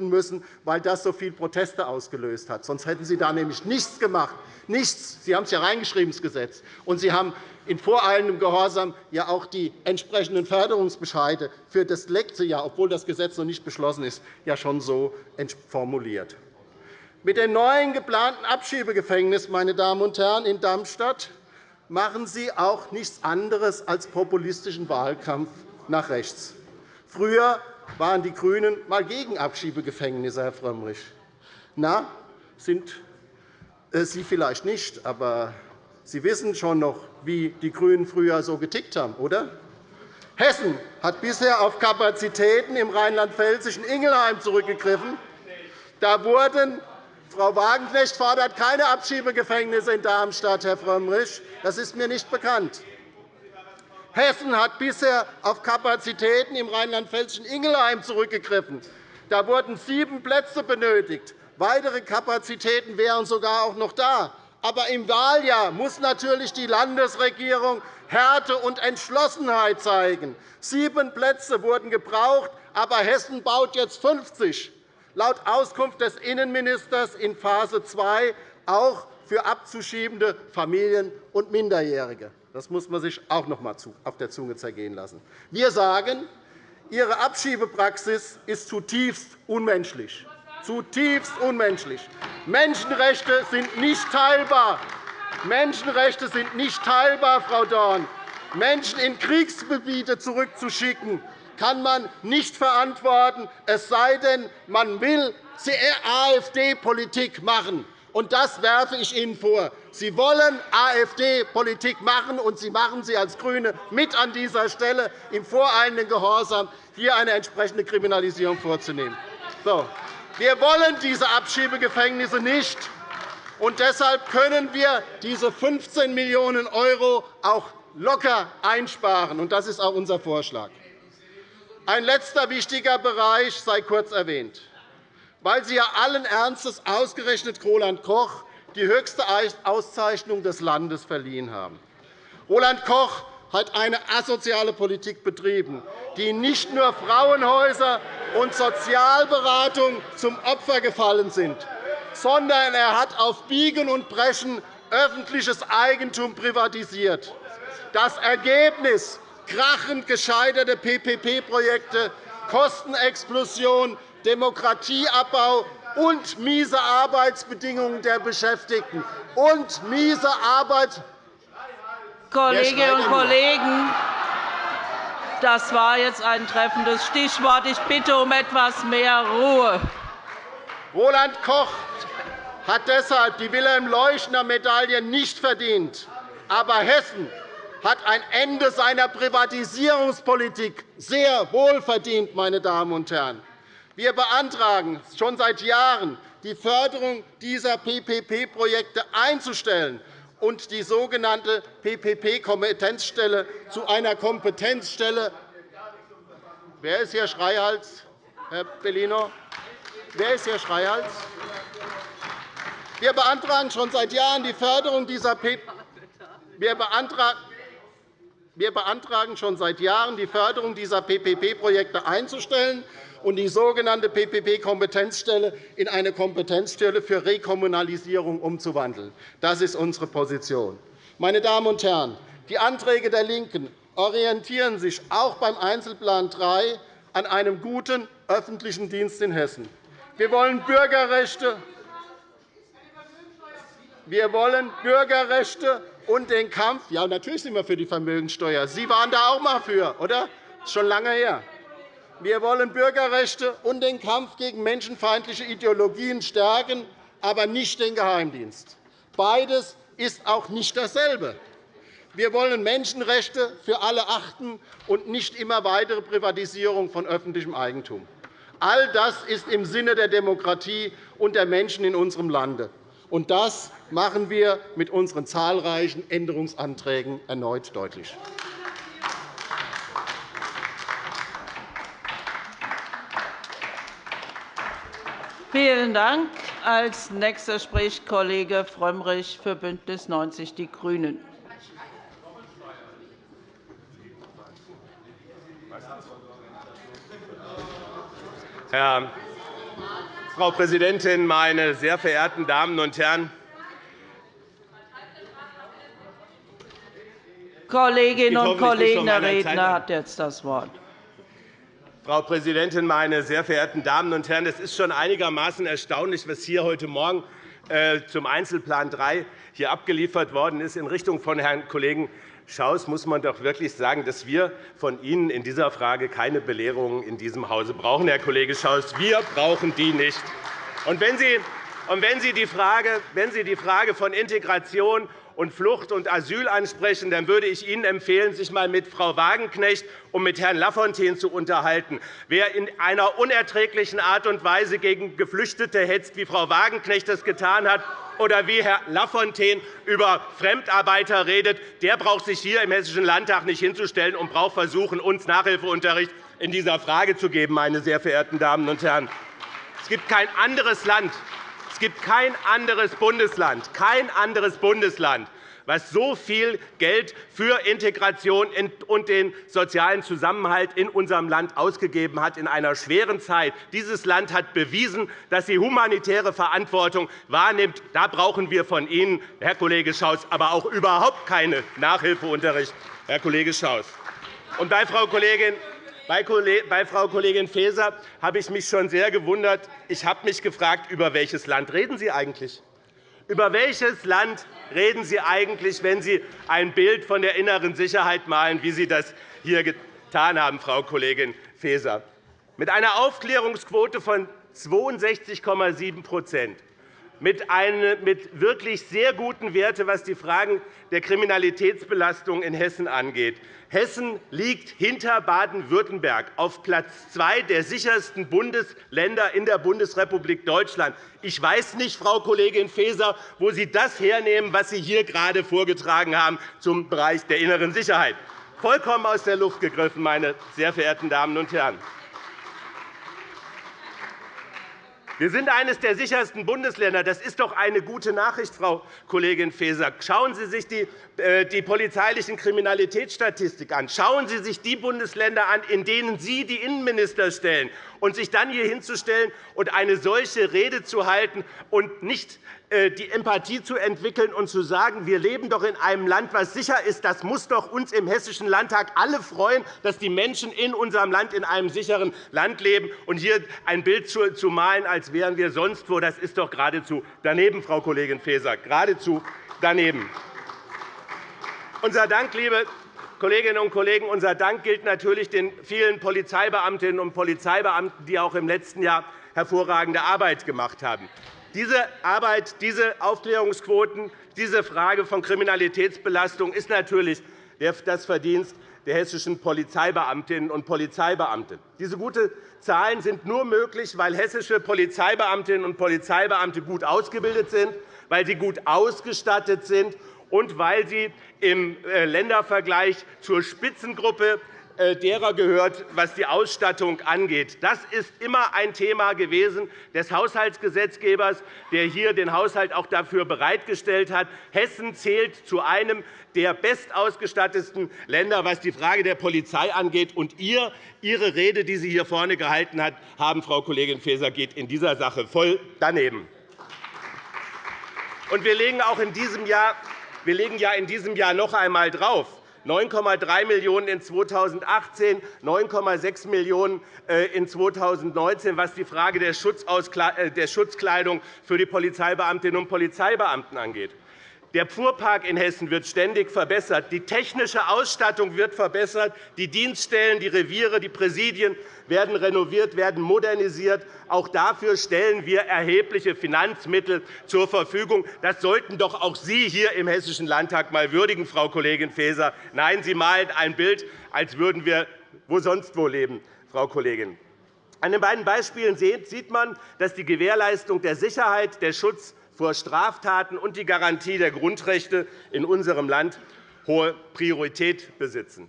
müssen, weil das so viele Proteste ausgelöst hat. Sonst hätten Sie da nämlich nichts gemacht. Nichts. Sie haben es ja reingeschrieben, das Gesetz. Und Sie haben in voreilendem Gehorsam ja auch die entsprechenden Förderungsbescheide für das letzte Jahr, obwohl das Gesetz noch nicht beschlossen ist, ja schon so formuliert. Mit dem neuen geplanten Abschiebegefängnis meine Damen und Herren, in Darmstadt machen Sie auch nichts anderes als populistischen Wahlkampf nach rechts. Früher waren die GRÜNEN mal gegen Abschiebegefängnisse, Herr Frömmrich. Na, sind äh, Sie vielleicht nicht, aber Sie wissen schon noch, wie die GRÜNEN früher so getickt haben, oder? Hessen hat bisher auf Kapazitäten im rheinland-pfälzischen Ingelheim zurückgegriffen. Da wurden Frau Wagenknecht fordert keine Abschiebegefängnisse in Darmstadt, Herr Frömmrich. Das ist mir nicht bekannt. Hessen hat bisher auf Kapazitäten im rheinland-pfälzischen Ingelheim zurückgegriffen. Da wurden sieben Plätze benötigt. Weitere Kapazitäten wären sogar auch noch da. Aber im Wahljahr muss natürlich die Landesregierung Härte und Entschlossenheit zeigen. Sieben Plätze wurden gebraucht, aber Hessen baut jetzt 50 laut Auskunft des Innenministers in Phase 2 auch für abzuschiebende Familien und Minderjährige. Das muss man sich auch noch einmal auf der Zunge zergehen lassen. Wir sagen, Ihre Abschiebepraxis ist zutiefst unmenschlich. Zutiefst unmenschlich. Menschenrechte sind nicht teilbar. Menschenrechte sind nicht teilbar, Frau Dorn. Menschen in Kriegsgebiete zurückzuschicken, kann man nicht verantworten, es sei denn, man will AfD-Politik machen. Und das werfe ich Ihnen vor. Sie wollen AfD-Politik machen, und Sie machen sie als GRÜNE mit an dieser Stelle im voreilenden Gehorsam, hier eine entsprechende Kriminalisierung vorzunehmen. So. Wir wollen diese Abschiebegefängnisse nicht. Und deshalb können wir diese 15 Millionen € auch locker einsparen. Und das ist auch unser Vorschlag. Ein letzter wichtiger Bereich sei kurz erwähnt. Weil Sie ja allen Ernstes ausgerechnet Roland Koch die höchste Auszeichnung des Landes verliehen haben. Roland Koch hat eine asoziale Politik betrieben, die nicht nur Frauenhäuser und Sozialberatung zum Opfer gefallen sind, sondern er hat auf Biegen und Brechen öffentliches Eigentum privatisiert. Das Ergebnis krachend gescheiterte PPP-Projekte, Kostenexplosion, Demokratieabbau und miese Arbeitsbedingungen der Beschäftigten und miese Arbeit Kolleginnen und Kollegen, das war jetzt ein treffendes Stichwort. Ich bitte um etwas mehr Ruhe. Roland Koch hat deshalb die Wilhelm-Leuschner-Medaille nicht verdient. Aber Hessen hat ein Ende seiner Privatisierungspolitik sehr wohl verdient. Meine Damen und Herren. Wir beantragen schon seit Jahren, die Förderung dieser PPP-Projekte einzustellen und die sogenannte PPP-Kompetenzstelle zu einer Kompetenzstelle. Wer ist hier Schreihals, Herr Bellino? Wer ist hier Schreihals? Wir beantragen schon seit Jahren die Förderung dieser PPP. Wir beantragen wir beantragen schon seit Jahren, die Förderung dieser PPP-Projekte einzustellen und die sogenannte PPP-Kompetenzstelle in eine Kompetenzstelle für Rekommunalisierung umzuwandeln. Das ist unsere Position. Meine Damen und Herren, die Anträge der LINKEN orientieren sich auch beim Einzelplan 3 an einem guten öffentlichen Dienst in Hessen. Wir wollen Bürgerrechte, wir wollen Bürgerrechte und den Kampf. Ja, natürlich sind wir für die Vermögenssteuer. Sie waren da auch einmal für, oder? Das ist schon lange her. Wir wollen Bürgerrechte und den Kampf gegen menschenfeindliche Ideologien stärken, aber nicht den Geheimdienst. Beides ist auch nicht dasselbe. Wir wollen Menschenrechte für alle achten und nicht immer weitere Privatisierung von öffentlichem Eigentum. All das ist im Sinne der Demokratie und der Menschen in unserem Lande. Und das machen wir mit unseren zahlreichen Änderungsanträgen erneut deutlich. Vielen Dank. Als nächster spricht Kollege Frömmrich für BÜNDNIS 90 die GRÜNEN. Frau Präsidentin, meine sehr verehrten Damen und Herren! Kolleginnen und Kollegen, der Redner hat jetzt das Wort. Frau Präsidentin, meine sehr verehrten Damen und Herren! Es ist schon einigermaßen erstaunlich, was hier heute Morgen äh, zum Einzelplan 3 hier abgeliefert worden ist. In Richtung von Herrn Kollegen Schaus muss man doch wirklich sagen, dass wir von Ihnen in dieser Frage keine Belehrungen in diesem Hause brauchen, Herr Kollege Schaus. Wir brauchen die nicht. Und wenn Sie, die, Frage, wenn Sie die Frage von Integration und Flucht und Asyl ansprechen, dann würde ich Ihnen empfehlen, sich einmal mit Frau Wagenknecht und mit Herrn Lafontaine zu unterhalten. Wer in einer unerträglichen Art und Weise gegen Geflüchtete hetzt, wie Frau Wagenknecht das getan hat, oder wie Herr Lafontaine über Fremdarbeiter redet, der braucht sich hier im Hessischen Landtag nicht hinzustellen und braucht versuchen, uns Nachhilfeunterricht in dieser Frage zu geben, meine sehr verehrten Damen und Herren. Es gibt kein anderes Land, es gibt kein anderes Bundesland, kein anderes Bundesland, was so viel Geld für Integration und den sozialen Zusammenhalt in unserem Land ausgegeben hat in einer schweren Zeit. Dieses Land hat bewiesen, dass sie humanitäre Verantwortung wahrnimmt. Da brauchen wir von Ihnen, Herr Kollege Schaus, aber auch überhaupt keinen Nachhilfeunterricht, Herr Kollege Schaus. Und bei Frau Kollegin bei Frau Kollegin Faeser habe ich mich schon sehr gewundert. Ich habe mich gefragt, über welches Land reden Sie eigentlich? Über welches Land reden Sie eigentlich, wenn Sie ein Bild von der inneren Sicherheit malen, wie Sie das hier getan haben, Frau Kollegin Faeser? Mit einer Aufklärungsquote von 62,7 mit, wirklich sehr guten Werten, was die Fragen der Kriminalitätsbelastung in Hessen angeht. Hessen liegt hinter Baden-Württemberg auf Platz zwei der sichersten Bundesländer in der Bundesrepublik Deutschland. Ich weiß nicht, Frau Kollegin Faeser, wo Sie das hernehmen, was Sie hier gerade vorgetragen haben zum Bereich der inneren Sicherheit. Vollkommen aus der Luft gegriffen, meine sehr verehrten Damen und Herren. Wir sind eines der sichersten Bundesländer. Das ist doch eine gute Nachricht, Frau Kollegin Faeser. Schauen Sie sich die, äh, polizeilichen Kriminalitätsstatistik an. Schauen Sie sich die Bundesländer an, in denen Sie die Innenminister stellen. Und sich dann hier hinzustellen und eine solche Rede zu halten und nicht die Empathie zu entwickeln und zu sagen, wir leben doch in einem Land, das sicher ist, das muss doch uns im Hessischen Landtag alle freuen, dass die Menschen in unserem Land in einem sicheren Land leben. Und hier ein Bild zu malen, als wären wir sonst wo, das ist doch geradezu daneben, Frau Kollegin Faeser, geradezu daneben. Unser Dank, liebe Kolleginnen und Kollegen, unser Dank gilt natürlich den vielen Polizeibeamtinnen und Polizeibeamten, die auch im letzten Jahr hervorragende Arbeit gemacht haben. Diese Arbeit, diese Aufklärungsquoten, diese Frage von Kriminalitätsbelastung ist natürlich das Verdienst der hessischen Polizeibeamtinnen und Polizeibeamten. Diese guten Zahlen sind nur möglich, weil hessische Polizeibeamtinnen und Polizeibeamte gut ausgebildet sind, weil sie gut ausgestattet sind und weil sie im äh, Ländervergleich zur Spitzengruppe derer gehört, was die Ausstattung angeht. Das ist immer ein Thema gewesen des Haushaltsgesetzgebers, der hier den Haushalt auch dafür bereitgestellt hat. Hessen zählt zu einem der bestausgestattetsten Länder, was die Frage der Polizei angeht. Und ihr, Ihre Rede, die Sie hier vorne gehalten haben, Frau Kollegin Faeser, geht in dieser Sache voll daneben. Und wir legen auch in diesem Jahr wir legen ja in diesem Jahr noch einmal drauf. 9,3 Millionen € in 2018, 9,6 Millionen € in 2019, was die Frage der Schutzkleidung für die Polizeibeamtinnen und Polizeibeamten angeht. Der Fuhrpark in Hessen wird ständig verbessert. Die technische Ausstattung wird verbessert. Die Dienststellen, die Reviere, die Präsidien werden renoviert, werden modernisiert. Auch dafür stellen wir erhebliche Finanzmittel zur Verfügung. Das sollten doch auch Sie hier im Hessischen Landtag einmal würdigen, Frau Kollegin Faeser. Nein, Sie malen ein Bild, als würden wir wo sonst wo leben, Frau Kollegin. An den beiden Beispielen sieht man, dass die Gewährleistung der Sicherheit, der Schutz vor Straftaten und die Garantie der Grundrechte in unserem Land hohe Priorität besitzen.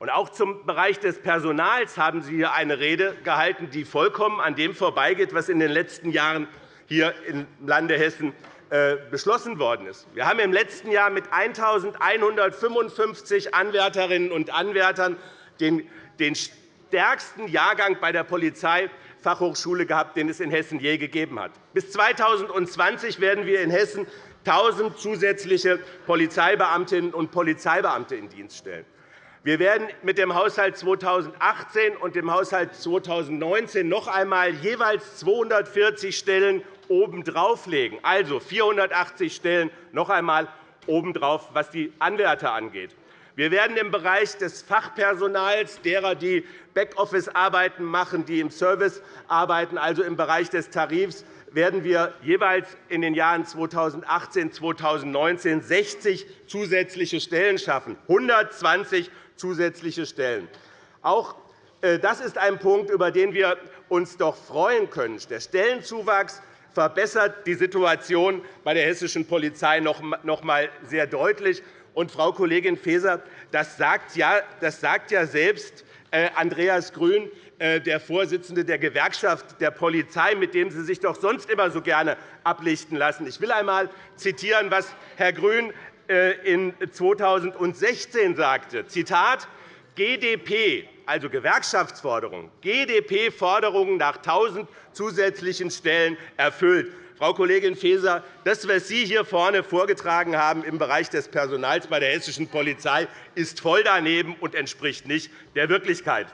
Auch zum Bereich des Personals haben Sie hier eine Rede gehalten, die vollkommen an dem vorbeigeht, was in den letzten Jahren hier im Lande Hessen äh, beschlossen worden ist. Wir haben im letzten Jahr mit 1.155 Anwärterinnen und Anwärtern den stärksten Jahrgang bei der Polizei Fachhochschule gehabt, den es in Hessen je gegeben hat. Bis 2020 werden wir in Hessen 1.000 zusätzliche Polizeibeamtinnen und Polizeibeamte in Dienst stellen. Wir werden mit dem Haushalt 2018 und dem Haushalt 2019 noch einmal jeweils 240 Stellen obendrauf legen, also 480 Stellen noch einmal obendrauf, was die Anwärter angeht. Wir werden im Bereich des Fachpersonals, derer, die Backoffice-Arbeiten machen, die im Service arbeiten, also im Bereich des Tarifs, werden wir jeweils in den Jahren 2018 und 2019 60 zusätzliche Stellen schaffen, 120 zusätzliche Stellen. Auch äh, das ist ein Punkt, über den wir uns doch freuen können. Der Stellenzuwachs verbessert die Situation bei der hessischen Polizei noch einmal sehr deutlich. Und, Frau Kollegin Faeser, das sagt ja, das sagt ja selbst äh, Andreas Grün, äh, der Vorsitzende der Gewerkschaft der Polizei, mit dem Sie sich doch sonst immer so gerne ablichten lassen. Ich will einmal zitieren, was Herr Grün äh, in 2016 sagte. Zitat, GDP, also Gewerkschaftsforderungen, GDP-Forderungen nach 1.000 zusätzlichen Stellen erfüllt. Frau Kollegin Faeser, das, was Sie hier vorne vorgetragen haben im Bereich des Personals bei der hessischen Polizei, ist voll daneben und entspricht nicht der Wirklichkeit.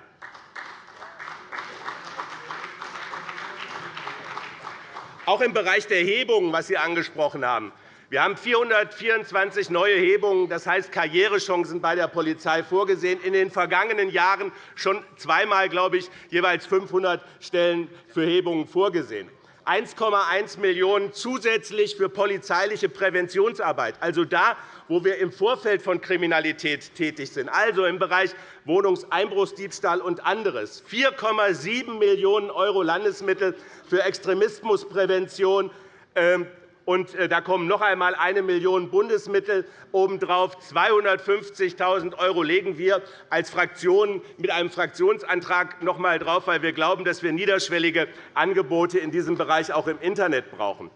Auch im Bereich der Hebungen, was Sie angesprochen haben, wir haben 424 neue Hebungen, das heißt Karrierechancen bei der Polizei vorgesehen. In den vergangenen Jahren schon zweimal, glaube ich, jeweils 500 Stellen für Hebungen vorgesehen. 1,1 Millionen € zusätzlich für polizeiliche Präventionsarbeit, also da, wo wir im Vorfeld von Kriminalität tätig sind, also im Bereich Wohnungseinbruchsdiebstahl und anderes. 4,7 Millionen € Landesmittel für Extremismusprävention, ähm, und äh, da kommen noch einmal 1 Million € Bundesmittel obendrauf. 250.000 € legen wir als Fraktion mit einem Fraktionsantrag noch einmal drauf, weil wir glauben, dass wir niederschwellige Angebote in diesem Bereich auch im Internet brauchen.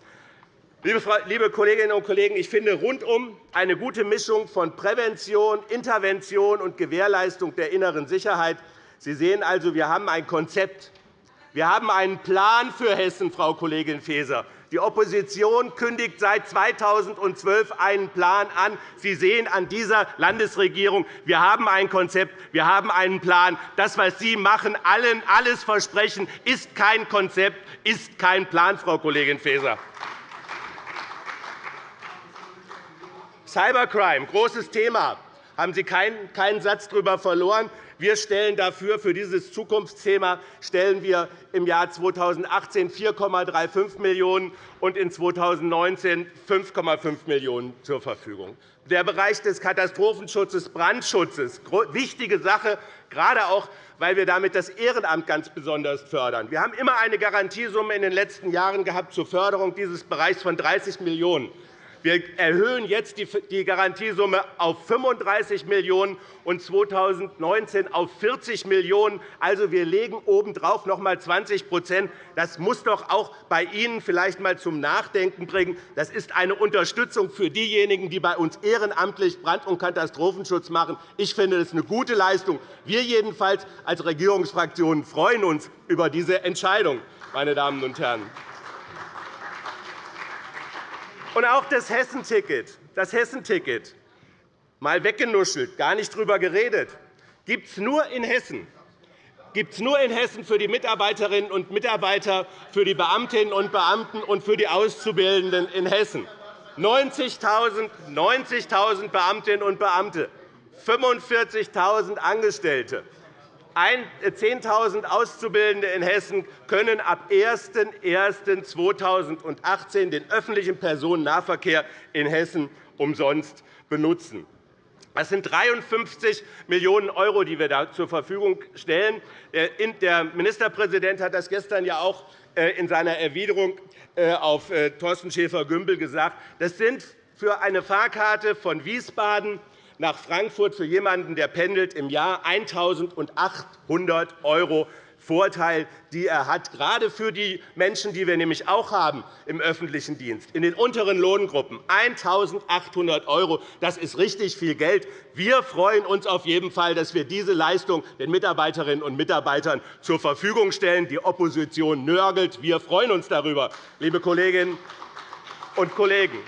Liebe Kolleginnen und Kollegen, ich finde rundum eine gute Mischung von Prävention, Intervention und Gewährleistung der inneren Sicherheit. Sie sehen also, wir haben ein Konzept. Wir haben einen Plan für Hessen, Frau Kollegin Faeser. Die Opposition kündigt seit 2012 einen Plan an. Sie sehen an dieser Landesregierung, wir haben ein Konzept, wir haben einen Plan. Das, was Sie machen, allen alles versprechen, ist kein Konzept, ist kein Plan, Frau Kollegin Faeser. Cybercrime, großes Thema haben Sie keinen Satz darüber verloren. Wir stellen dafür, für dieses Zukunftsthema stellen wir im Jahr 2018 4,35 Millionen € und in 2019 5,5 Millionen € zur Verfügung. Der Bereich des Katastrophenschutzes, Brandschutzes, wichtige Sache, gerade auch weil wir damit das Ehrenamt ganz besonders fördern. Wir haben immer eine Garantiesumme in den letzten Jahren gehabt zur Förderung dieses Bereichs von 30 Millionen €. Wir erhöhen jetzt die Garantiesumme auf 35 Millionen € und 2019 auf 40 Millionen €. Also, wir legen obendrauf noch einmal 20% Das muss doch auch bei Ihnen vielleicht einmal zum Nachdenken bringen. Das ist eine Unterstützung für diejenigen, die bei uns ehrenamtlich Brand- und Katastrophenschutz machen. Ich finde, das ist eine gute Leistung. Wir jedenfalls als Regierungsfraktionen freuen uns über diese Entscheidung. Meine Damen und Herren. Und auch das Hessenticket, das Hessenticket mal weggenuschelt, gar nicht darüber geredet, gibt es nur in Hessen gibt es nur in Hessen für die Mitarbeiterinnen und Mitarbeiter, für die Beamtinnen und Beamten und für die Auszubildenden in Hessen. 90.000 90 Beamtinnen und Beamte, 45.000 Angestellte. 10.000 Auszubildende in Hessen können ab 01.01.2018 den öffentlichen Personennahverkehr in Hessen umsonst benutzen. Das sind 53 Millionen €, die wir da zur Verfügung stellen. Äh, der Ministerpräsident hat das gestern ja auch äh, in seiner Erwiderung äh, auf Thorsten Schäfer-Gümbel gesagt. Das sind für eine Fahrkarte von Wiesbaden nach Frankfurt für jemanden, der pendelt, im Jahr 1.800 € Vorteil, die er hat, gerade für die Menschen, die wir nämlich auch haben im öffentlichen Dienst, in den unteren Lohngruppen. 1.800 €, das ist richtig viel Geld. Wir freuen uns auf jeden Fall, dass wir diese Leistung den Mitarbeiterinnen und Mitarbeitern zur Verfügung stellen. Die Opposition nörgelt. Wir freuen uns darüber, liebe Kolleginnen und Kollegen.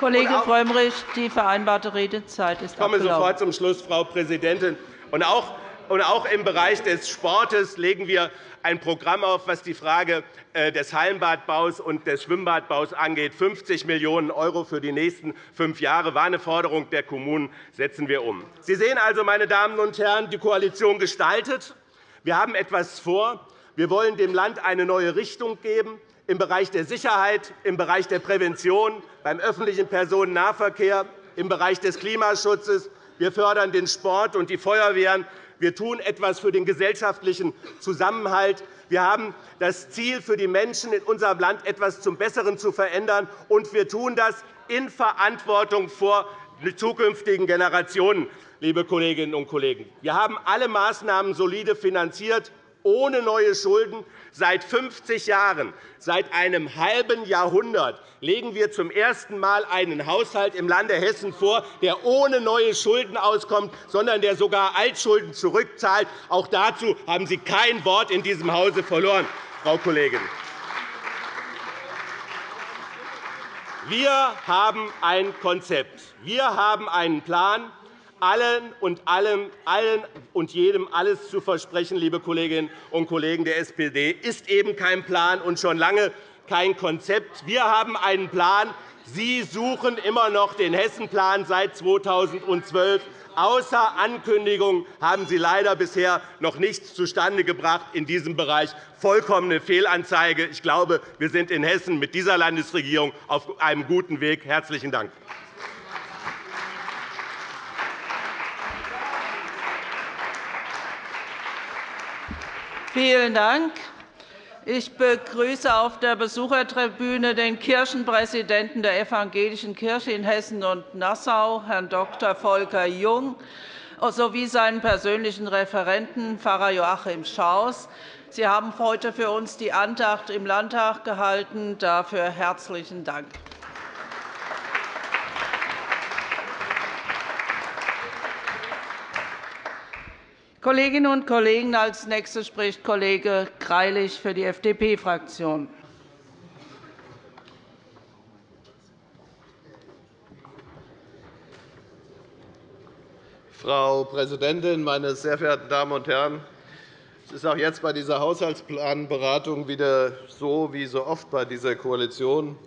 Kollege Frömmrich, die vereinbarte Redezeit ist Ich komme sofort zum Schluss, Frau Präsidentin. Und auch auch im Bereich des Sportes legen wir ein Programm auf, was die Frage äh, des Hallenbadbaus und des Schwimmbadbaus angeht. 50 Millionen € für die nächsten fünf Jahre war eine Forderung der Kommunen. setzen wir um. Sie sehen also, meine Damen und Herren, die Koalition gestaltet. Wir haben etwas vor. Wir wollen dem Land eine neue Richtung geben im Bereich der Sicherheit, im Bereich der Prävention, beim öffentlichen Personennahverkehr, im Bereich des Klimaschutzes. Wir fördern den Sport und die Feuerwehren. Wir tun etwas für den gesellschaftlichen Zusammenhalt. Wir haben das Ziel, für die Menschen in unserem Land etwas zum Besseren zu verändern, und wir tun das in Verantwortung vor zukünftigen Generationen. Liebe Kolleginnen und Kollegen. Wir haben alle Maßnahmen solide finanziert, ohne neue Schulden. Seit 50 Jahren, seit einem halben Jahrhundert legen wir zum ersten Mal einen Haushalt im Lande Hessen vor, der ohne neue Schulden auskommt, sondern der sogar Altschulden zurückzahlt. Auch dazu haben Sie kein Wort in diesem Hause verloren, Frau Kollegin. Wir haben ein Konzept. Wir haben einen Plan, allen und, allem, allen und jedem alles zu versprechen, liebe Kolleginnen und Kollegen der SPD, ist eben kein Plan und schon lange kein Konzept. Wir haben einen Plan. Sie suchen immer noch den Hessenplan seit 2012. Außer Ankündigung haben Sie leider bisher noch nichts zustande gebracht in diesem Bereich. Vollkommene Fehlanzeige. Ich glaube, wir sind in Hessen mit dieser Landesregierung auf einem guten Weg. – Herzlichen Dank. Vielen Dank. Ich begrüße auf der Besuchertribüne den Kirchenpräsidenten der Evangelischen Kirche in Hessen und Nassau, Herrn Dr. Volker Jung, sowie seinen persönlichen Referenten, Pfarrer Joachim Schaus. Sie haben heute für uns die Andacht im Landtag gehalten. Dafür herzlichen Dank. Kolleginnen und Kollegen, als nächster spricht Kollege Greilich für die FDP-Fraktion. Frau Präsidentin, meine sehr verehrten Damen und Herren! Es ist auch jetzt bei dieser Haushaltsplanberatung wieder so wie so oft bei dieser Koalition.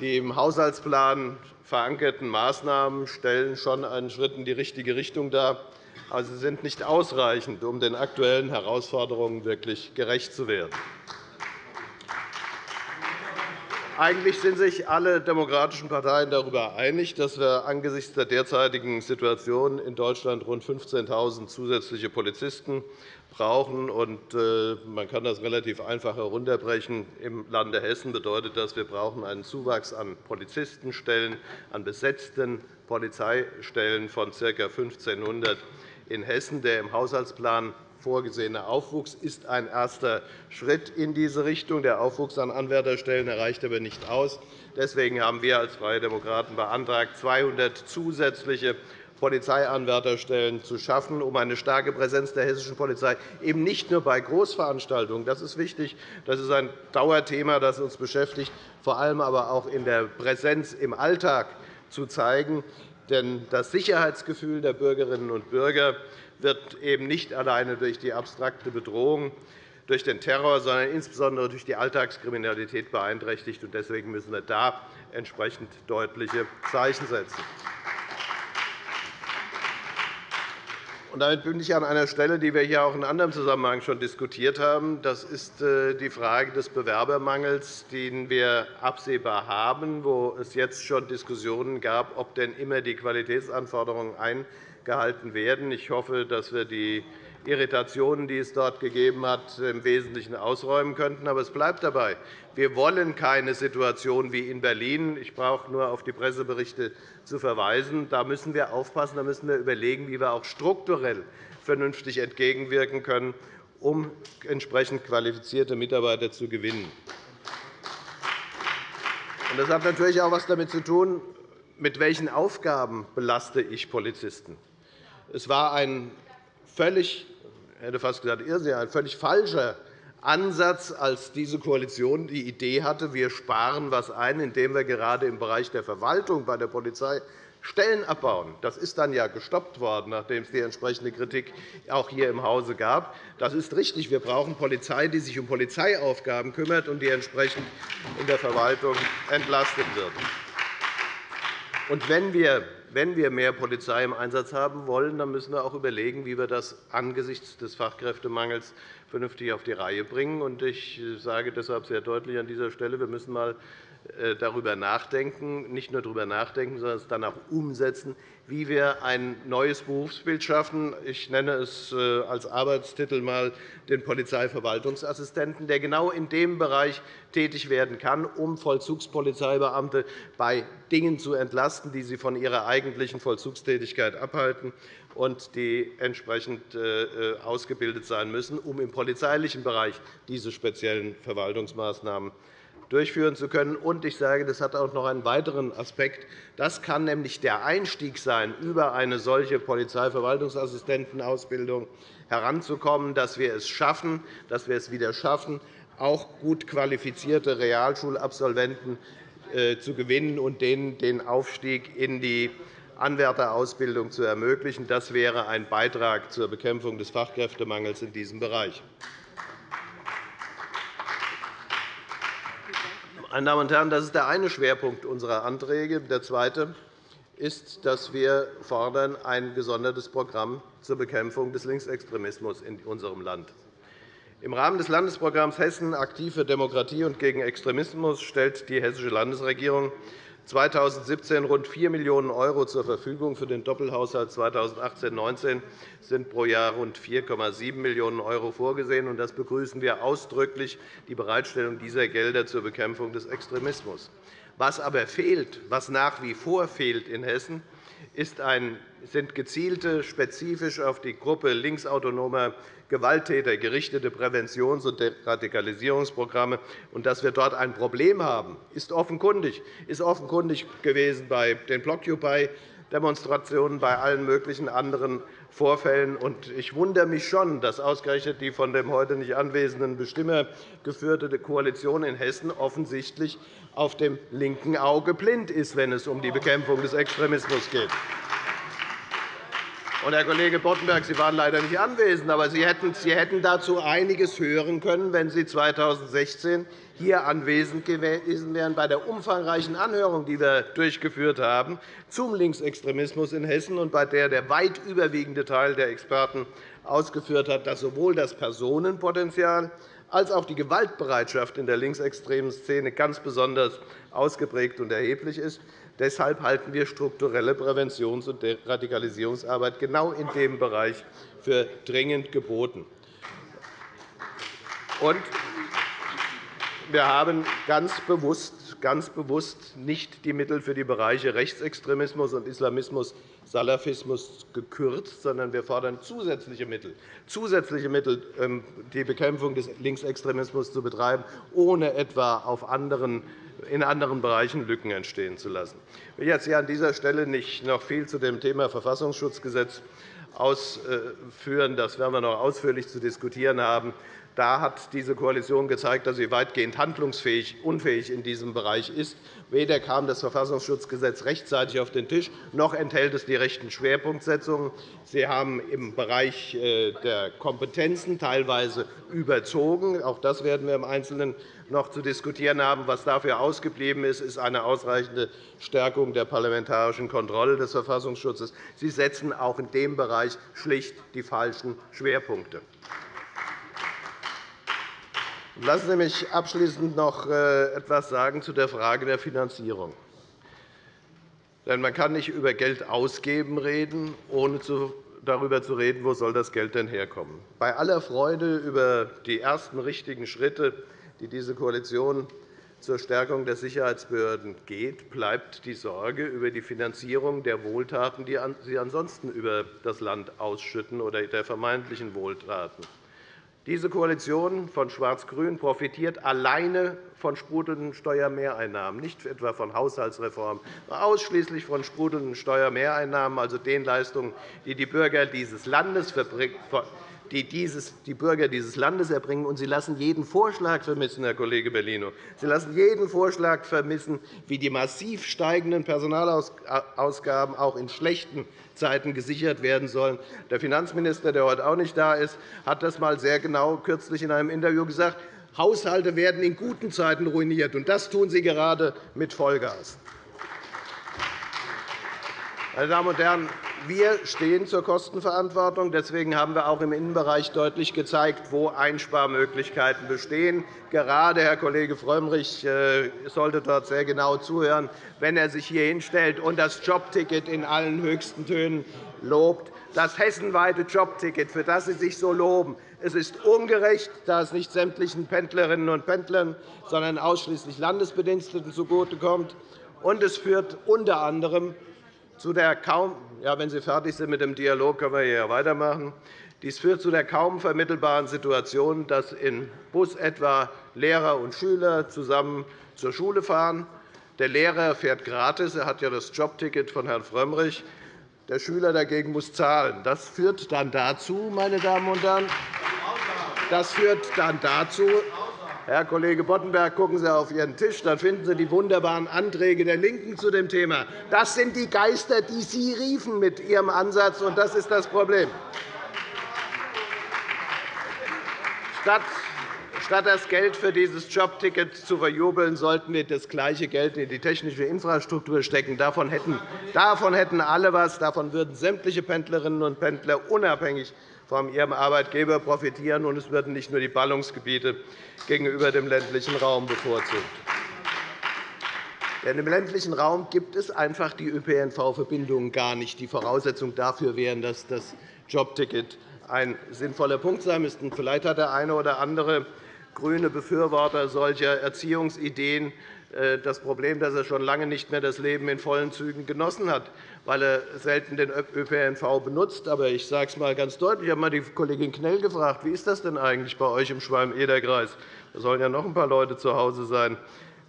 Die im Haushaltsplan verankerten Maßnahmen stellen schon einen Schritt in die richtige Richtung dar sie sind nicht ausreichend, um den aktuellen Herausforderungen wirklich gerecht zu werden. Eigentlich sind sich alle demokratischen Parteien darüber einig, dass wir angesichts der derzeitigen Situation in Deutschland rund 15.000 zusätzliche Polizisten brauchen. Äh, man kann das relativ einfach herunterbrechen. Im Lande Hessen bedeutet das, wir brauchen einen Zuwachs an Polizistenstellen, an besetzten Polizeistellen von ca. 1.500 in Hessen. Der im Haushaltsplan vorgesehene Aufwuchs ist ein erster Schritt in diese Richtung. Der Aufwuchs an Anwärterstellen reicht aber nicht aus. Deswegen haben wir als Freie Demokraten beantragt, 200 zusätzliche Polizeianwärterstellen zu schaffen, um eine starke Präsenz der hessischen Polizei eben nicht nur bei Großveranstaltungen, das ist wichtig, das ist ein Dauerthema, das uns beschäftigt, vor allem aber auch in der Präsenz im Alltag zu zeigen. Denn das Sicherheitsgefühl der Bürgerinnen und Bürger wird eben nicht alleine durch die abstrakte Bedrohung durch den Terror, sondern insbesondere durch die Alltagskriminalität beeinträchtigt. Deswegen müssen wir da entsprechend deutliche Zeichen setzen. Damit bin ich an einer Stelle, die wir hier auch in anderem Zusammenhang schon diskutiert haben. Das ist äh, die Frage des Bewerbermangels, den wir absehbar haben, wo es jetzt schon Diskussionen gab, ob denn immer die Qualitätsanforderungen eingehalten werden. Ich hoffe, dass wir die Irritationen, die es dort gegeben hat, im Wesentlichen ausräumen könnten. Aber es bleibt dabei. Wir wollen keine Situation wie in Berlin. Ich brauche nur auf die Presseberichte zu verweisen. Da müssen wir aufpassen, da müssen wir überlegen, wie wir auch strukturell vernünftig entgegenwirken können, um entsprechend qualifizierte Mitarbeiter zu gewinnen. Das hat natürlich auch etwas damit zu tun, mit welchen Aufgaben belaste ich Polizisten. Es war ein völlig, hätte fast gesagt, ein völlig falscher Ansatz, als diese Koalition die Idee hatte, wir sparen etwas ein, indem wir gerade im Bereich der Verwaltung bei der Polizei Stellen abbauen. Das ist dann ja gestoppt worden, nachdem es die entsprechende Kritik auch hier im Hause gab. Das ist richtig. Wir brauchen Polizei, die sich um Polizeiaufgaben kümmert und die entsprechend in der Verwaltung entlastet wird. Und wenn wir wenn wir mehr Polizei im Einsatz haben wollen, dann müssen wir auch überlegen, wie wir das angesichts des Fachkräftemangels vernünftig auf die Reihe bringen. Ich sage deshalb sehr deutlich an dieser Stelle, wir müssen einmal darüber nachdenken, nicht nur darüber nachdenken, sondern es dann auch umsetzen, wie wir ein neues Berufsbild schaffen. Ich nenne es äh, als Arbeitstitel einmal den Polizeiverwaltungsassistenten, der genau in dem Bereich tätig werden kann, um Vollzugspolizeibeamte bei Dingen zu entlasten, die sie von ihrer eigentlichen Vollzugstätigkeit abhalten und die entsprechend äh, ausgebildet sein müssen, um im polizeilichen Bereich diese speziellen Verwaltungsmaßnahmen durchführen zu können. Und ich sage, das hat auch noch einen weiteren Aspekt. Das kann nämlich der Einstieg sein, über eine solche Polizeiverwaltungsassistentenausbildung heranzukommen, dass wir es schaffen, dass wir es wieder schaffen, auch gut qualifizierte Realschulabsolventen äh, zu gewinnen und denen den Aufstieg in die Anwärterausbildung zu ermöglichen. Das wäre ein Beitrag zur Bekämpfung des Fachkräftemangels in diesem Bereich. Meine Damen und Herren, das ist der eine Schwerpunkt unserer Anträge. Der zweite ist, dass wir fordern ein gesondertes Programm zur Bekämpfung des Linksextremismus in unserem Land. Im Rahmen des Landesprogramms Hessen aktiv für Demokratie und gegen Extremismus stellt die Hessische Landesregierung 2017 rund 4 Millionen € zur Verfügung. Für den Doppelhaushalt 2018-19 sind pro Jahr rund 4,7 Millionen € vorgesehen. Das begrüßen wir ausdrücklich, die Bereitstellung dieser Gelder zur Bekämpfung des Extremismus. Was aber fehlt, was nach wie vor fehlt in Hessen, sind gezielte, spezifisch auf die Gruppe linksautonomer Gewalttäter gerichtete Präventions- und Radikalisierungsprogramme. Dass wir dort ein Problem haben, ist offenkundig, ist offenkundig gewesen bei den Blockupy Demonstrationen, bei allen möglichen anderen Vorfällen. Ich wundere mich schon, dass ausgerechnet die von dem heute nicht anwesenden Bestimmer geführte Koalition in Hessen offensichtlich auf dem linken Auge blind ist, wenn es um die Bekämpfung des Extremismus geht. Und, Herr Kollege Boddenberg, Sie waren leider nicht anwesend, aber Sie hätten dazu einiges hören können, wenn Sie 2016 hier anwesend gewesen wären bei der umfangreichen Anhörung, die wir durchgeführt haben zum Linksextremismus in Hessen und bei der der weit überwiegende Teil der Experten ausgeführt hat, dass sowohl das Personenpotenzial als auch die Gewaltbereitschaft in der linksextremen Szene ganz besonders ausgeprägt und erheblich ist. Deshalb halten wir strukturelle Präventions- und Radikalisierungsarbeit genau in dem Bereich für dringend geboten. Wir haben ganz bewusst, ganz bewusst nicht die Mittel für die Bereiche Rechtsextremismus und Islamismus, Salafismus gekürzt, sondern wir fordern zusätzliche Mittel, zusätzliche Mittel ähm, die Bekämpfung des Linksextremismus zu betreiben, ohne etwa auf anderen in anderen Bereichen Lücken entstehen zu lassen. Ich will jetzt hier an dieser Stelle nicht noch viel zu dem Thema Verfassungsschutzgesetz ausführen. Das werden wir noch ausführlich zu diskutieren haben. Da hat diese Koalition gezeigt, dass sie weitgehend handlungsfähig unfähig in diesem Bereich ist. Weder kam das Verfassungsschutzgesetz rechtzeitig auf den Tisch, noch enthält es die rechten Schwerpunktsetzungen. Sie haben im Bereich äh, der Kompetenzen teilweise überzogen. Auch das werden wir im Einzelnen noch zu diskutieren haben. Was dafür ausgeblieben ist, ist eine ausreichende Stärkung der parlamentarischen Kontrolle des Verfassungsschutzes. Sie setzen auch in dem Bereich schlicht die falschen Schwerpunkte. Lassen Sie mich abschließend noch äh, etwas zu der Frage der Finanzierung. Denn man kann nicht über Geld ausgeben reden, ohne darüber zu reden, wo soll das Geld denn herkommen. Bei aller Freude über die ersten richtigen Schritte, die diese Koalition zur Stärkung der Sicherheitsbehörden geht, bleibt die Sorge über die Finanzierung der Wohltaten, die Sie ansonsten über das Land ausschütten, oder der vermeintlichen Wohltaten. Diese Koalition von Schwarz-Grün profitiert alleine von sprudelnden Steuermehreinnahmen, nicht etwa von Haushaltsreformen, sondern ausschließlich von sprudelnden Steuermehreinnahmen, also den Leistungen, die die Bürger dieses Landes die die Bürger dieses Landes erbringen. Und Sie lassen jeden Vorschlag vermissen, Herr Kollege Bellino. Sie lassen jeden Vorschlag vermissen, wie die massiv steigenden Personalausgaben auch in schlechten Zeiten gesichert werden sollen. Der Finanzminister, der heute auch nicht da ist, hat das einmal sehr genau kürzlich in einem Interview gesagt. Haushalte werden in guten Zeiten ruiniert, und das tun Sie gerade mit Vollgas. Meine Damen und Herren, wir stehen zur Kostenverantwortung. Deswegen haben wir auch im Innenbereich deutlich gezeigt, wo Einsparmöglichkeiten bestehen. Gerade Herr Kollege Frömmrich äh, sollte dort sehr genau zuhören, wenn er sich hier hinstellt und das Jobticket in allen höchsten Tönen lobt. Das hessenweite Jobticket, für das Sie sich so loben, es ist ungerecht, da es nicht sämtlichen Pendlerinnen und Pendlern, sondern ausschließlich Landesbediensteten zugutekommt. Und es führt unter anderem zu der kaum ja, wenn Sie fertig sind mit dem Dialog, können wir hier weitermachen. Dies führt zu der kaum vermittelbaren Situation, dass in Bus etwa Lehrer und Schüler zusammen zur Schule fahren. Der Lehrer fährt gratis, er hat ja das Jobticket von Herrn Frömmrich. Der Schüler dagegen muss zahlen. Das führt dann dazu, meine Damen und Herren, das führt dann dazu, Herr Kollege Boddenberg, gucken Sie auf Ihren Tisch, dann finden Sie die wunderbaren Anträge der LINKEN zu dem Thema. Das sind die Geister, die Sie riefen mit Ihrem Ansatz, und das ist das Problem. Statt das Geld für dieses Jobticket zu verjubeln, sollten wir das gleiche Geld in die technische Infrastruktur stecken. Davon hätten, davon hätten alle etwas. Davon würden sämtliche Pendlerinnen und Pendler unabhängig von ihrem Arbeitgeber profitieren, und es würden nicht nur die Ballungsgebiete gegenüber dem ländlichen Raum bevorzugt. Denn Im ländlichen Raum gibt es einfach die ÖPNV-Verbindungen gar nicht. Die Voraussetzung dafür wäre, dass das Jobticket ein sinnvoller Punkt sein müsste. Vielleicht hat der eine oder andere grüne Befürworter solcher Erziehungsideen äh, das Problem, dass er schon lange nicht mehr das Leben in vollen Zügen genossen hat, weil er selten den ÖPNV benutzt. Aber ich sage es einmal ganz deutlich. Ich habe einmal die Kollegin Knell gefragt, wie ist das denn eigentlich bei euch im Schwalm-Eder-Kreis? Da sollen ja noch ein paar Leute zu Hause sein.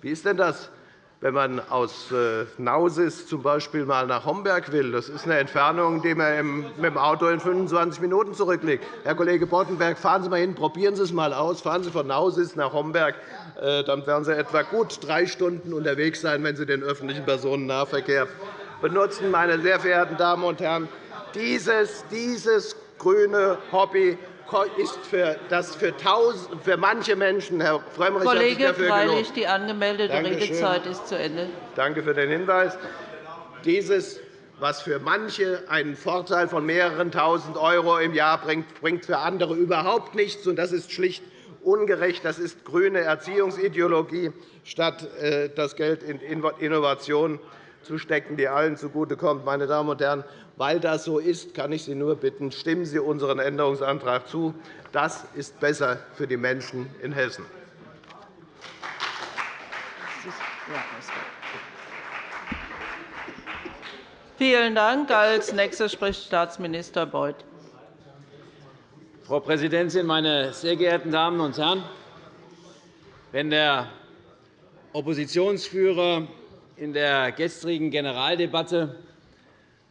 Wie ist denn das? wenn man aus äh, Nausis z. B. mal nach Homberg will. Das ist eine Entfernung, die man mit dem Auto in 25 Minuten zurücklegt. Herr Kollege Boddenberg, fahren Sie einmal hin, probieren Sie es einmal aus. Fahren Sie von Nausis nach Homberg. Äh, dann werden Sie etwa gut drei Stunden unterwegs sein, wenn Sie den öffentlichen Personennahverkehr benutzen. Meine sehr verehrten Damen und Herren, dieses, dieses grüne Hobby ist für, das für, tausend, für manche Menschen, Herr Frömmrich Kollege hat sich dafür Freilich, die angemeldete Redezeit ist zu Ende. Danke für den Hinweis. Dieses, was für manche einen Vorteil von mehreren Tausend € im Jahr bringt, bringt für andere überhaupt nichts. Das ist schlicht ungerecht. Das ist grüne Erziehungsideologie, statt äh, das Geld in Innovation zu stecken, die allen zugutekommt. Meine Damen und Herren, weil das so ist, kann ich Sie nur bitten, stimmen Sie unseren Änderungsantrag zu. Das ist besser für die Menschen in Hessen. Vielen Dank. Als Nächster spricht Staatsminister Beuth. Frau Präsidentin, meine sehr geehrten Damen und Herren! Wenn der Oppositionsführer in der gestrigen Generaldebatte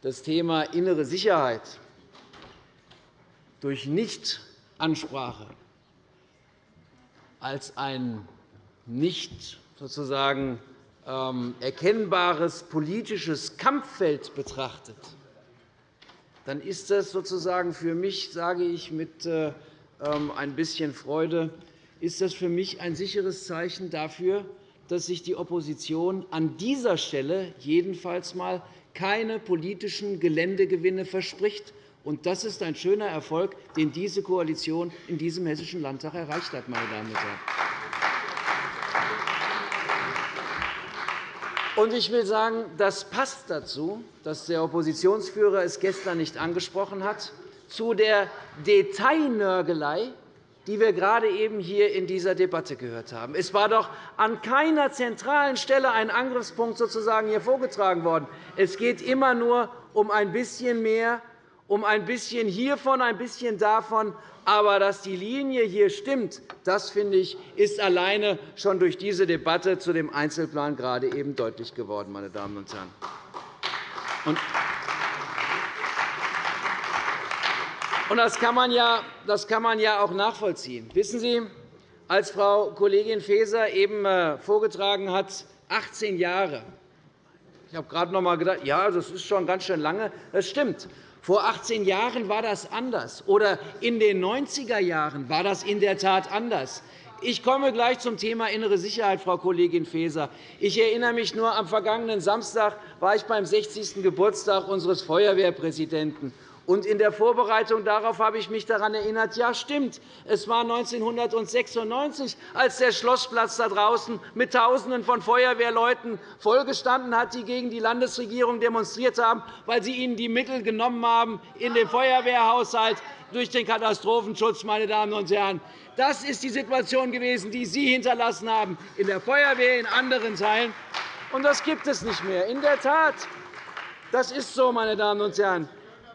das Thema innere Sicherheit durch Nichtansprache als ein nicht sozusagen ähm, erkennbares politisches Kampffeld betrachtet, dann ist das sozusagen für mich, sage ich mit äh, ähm, ein bisschen Freude, ist das für mich ein sicheres Zeichen dafür, dass sich die Opposition an dieser Stelle jedenfalls einmal keine politischen Geländegewinne verspricht. Das ist ein schöner Erfolg, den diese Koalition in diesem Hessischen Landtag erreicht hat. Meine Damen und Herren. Ich will sagen, das passt dazu, dass der Oppositionsführer es gestern nicht angesprochen hat, zu der Detailnörgelei, die wir gerade eben hier in dieser Debatte gehört haben. Es war doch an keiner zentralen Stelle ein Angriffspunkt sozusagen hier vorgetragen worden. Es geht immer nur um ein bisschen mehr, um ein bisschen hiervon, ein bisschen davon. Aber dass die Linie hier stimmt, das finde ich, ist alleine schon durch diese Debatte zu dem Einzelplan gerade eben deutlich geworden, meine Damen und Herren. Das kann, man ja, das kann man ja auch nachvollziehen. Wissen Sie, als Frau Kollegin Faeser eben äh, vorgetragen hat, 18 Jahre. Ich habe gerade noch einmal gedacht, ja, das ist schon ganz schön lange. Das stimmt. Vor 18 Jahren war das anders. Oder in den 90er Jahren war das in der Tat anders. Ich komme gleich zum Thema innere Sicherheit, Frau Kollegin Faeser. Ich erinnere mich nur, am vergangenen Samstag war ich beim 60. Geburtstag unseres Feuerwehrpräsidenten. Und in der Vorbereitung darauf habe ich mich daran erinnert, ja, stimmt, es war 1996, als der Schlossplatz da draußen mit Tausenden von Feuerwehrleuten vollgestanden hat, die gegen die Landesregierung demonstriert haben, weil sie ihnen die Mittel genommen haben in den Feuerwehrhaushalt durch den Katastrophenschutz. Meine Damen und Herren. Das ist die Situation gewesen, die Sie hinterlassen haben in der Feuerwehr, in anderen Teilen. Und das gibt es nicht mehr. In der Tat, das ist so, meine Damen und Herren.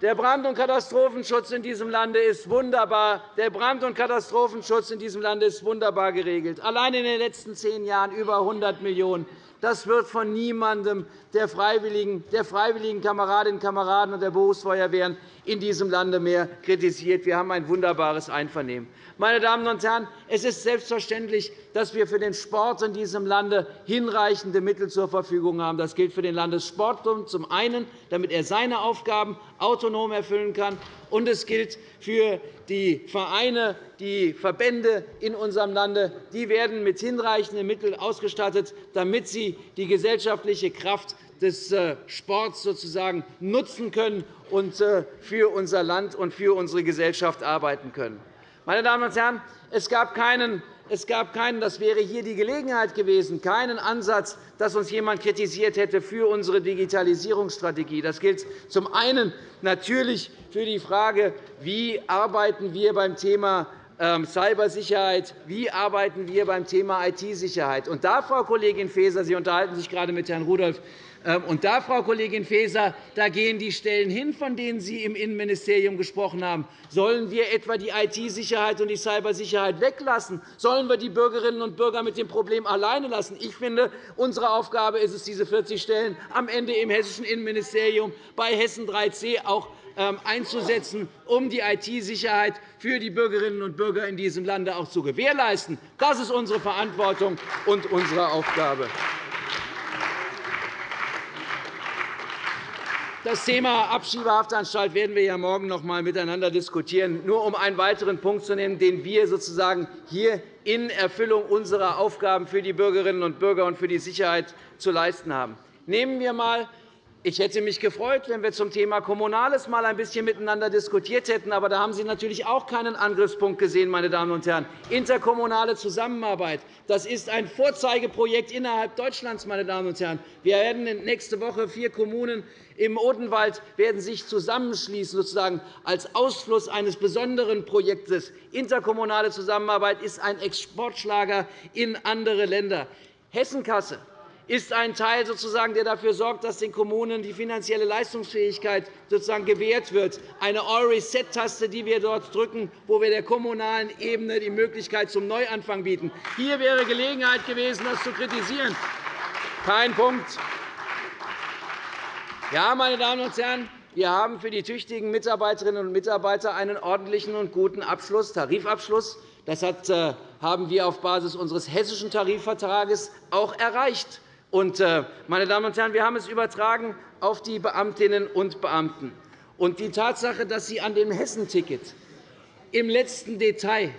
Der Brand- und Katastrophenschutz in diesem Lande ist wunderbar. Der Brand- und Katastrophenschutz in diesem Lande ist wunderbar geregelt. Allein in den letzten zehn Jahren über 100 Millionen €. Das wird von niemandem der freiwilligen, der freiwilligen Kameradinnen und Kameraden und der Berufsfeuerwehren in diesem Lande mehr kritisiert. Wir haben ein wunderbares Einvernehmen. Meine Damen und Herren, es ist selbstverständlich, dass wir für den Sport in diesem Lande hinreichende Mittel zur Verfügung haben. Das gilt für den Landessportbund zum einen, damit er seine Aufgaben autonom erfüllen kann, und es gilt für die Vereine, die Verbände in unserem Lande. Die werden mit hinreichenden Mitteln ausgestattet, damit sie die gesellschaftliche Kraft des äh, Sports sozusagen nutzen können und äh, für unser Land und für unsere Gesellschaft arbeiten können. Meine Damen und Herren, es gab keinen es gab keinen, das wäre hier die Gelegenheit gewesen, keinen Ansatz, dass uns jemand kritisiert hätte für unsere Digitalisierungsstrategie. Das gilt zum einen natürlich für die Frage, wie arbeiten wir beim Thema ähm, Cybersicherheit, wie arbeiten wir beim Thema IT-Sicherheit. Und da, Frau Kollegin Faeser, Sie unterhalten sich gerade mit Herrn Rudolph, und da, Frau Kollegin Faeser, da gehen die Stellen hin, von denen Sie im Innenministerium gesprochen haben. Sollen wir etwa die IT-Sicherheit und die Cybersicherheit weglassen? Sollen wir die Bürgerinnen und Bürger mit dem Problem alleine lassen? Ich finde, unsere Aufgabe ist es, diese 40 Stellen am Ende im hessischen Innenministerium bei Hessen 3c auch ähm, einzusetzen, um die IT-Sicherheit für die Bürgerinnen und Bürger in diesem Lande auch zu gewährleisten. Das ist unsere Verantwortung und unsere Aufgabe. Das Thema Abschiebehaftanstalt werden wir ja morgen noch einmal miteinander diskutieren, nur um einen weiteren Punkt zu nennen, den wir sozusagen hier in Erfüllung unserer Aufgaben für die Bürgerinnen und Bürger und für die Sicherheit zu leisten haben. Nehmen wir einmal ich hätte mich gefreut, wenn wir zum Thema Kommunales mal ein bisschen miteinander diskutiert hätten. Aber da haben Sie natürlich auch keinen Angriffspunkt gesehen, meine Damen und Herren. Interkommunale Zusammenarbeit das ist ein Vorzeigeprojekt innerhalb Deutschlands. Meine Damen und Herren. Wir werden nächste Woche vier Kommunen im Odenwald werden sich zusammenschließen, sozusagen als Ausfluss eines besonderen Projektes. Interkommunale Zusammenarbeit ist ein Exportschlager in andere Länder. Hessenkasse ist ein Teil, sozusagen, der dafür sorgt, dass den Kommunen die finanzielle Leistungsfähigkeit sozusagen gewährt wird. Eine All-Reset-Taste, die wir dort drücken, wo wir der kommunalen Ebene die Möglichkeit zum Neuanfang bieten. Hier wäre Gelegenheit gewesen, das zu kritisieren. Kein Punkt. Ja, meine Damen und Herren, wir haben für die tüchtigen Mitarbeiterinnen und Mitarbeiter einen ordentlichen und guten Abschluss, Tarifabschluss. Das äh, haben wir auf Basis unseres hessischen Tarifvertrages auch erreicht. Und, äh, meine Damen und Herren, wir haben es übertragen auf die Beamtinnen und Beamten. Und die Tatsache, dass Sie an dem Hessenticket im letzten Detail,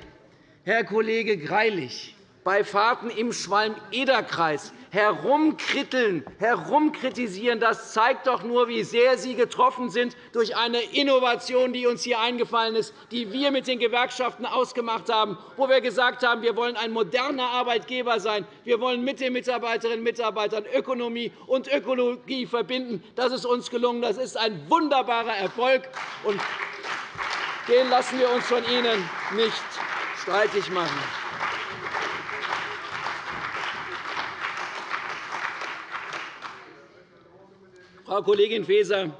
Herr Kollege Greilich, bei Fahrten im Schwalm-Eder-Kreis herumkritteln, herumkritisieren, das zeigt doch nur, wie sehr Sie getroffen sind durch eine Innovation, die uns hier eingefallen ist, die wir mit den Gewerkschaften ausgemacht haben, wo wir gesagt haben, wir wollen ein moderner Arbeitgeber sein. Wir wollen mit den Mitarbeiterinnen und Mitarbeitern Ökonomie und Ökologie verbinden. Das ist uns gelungen. Das ist ein wunderbarer Erfolg. Und den lassen wir uns von Ihnen nicht streitig machen. Frau Kollegin Faeser,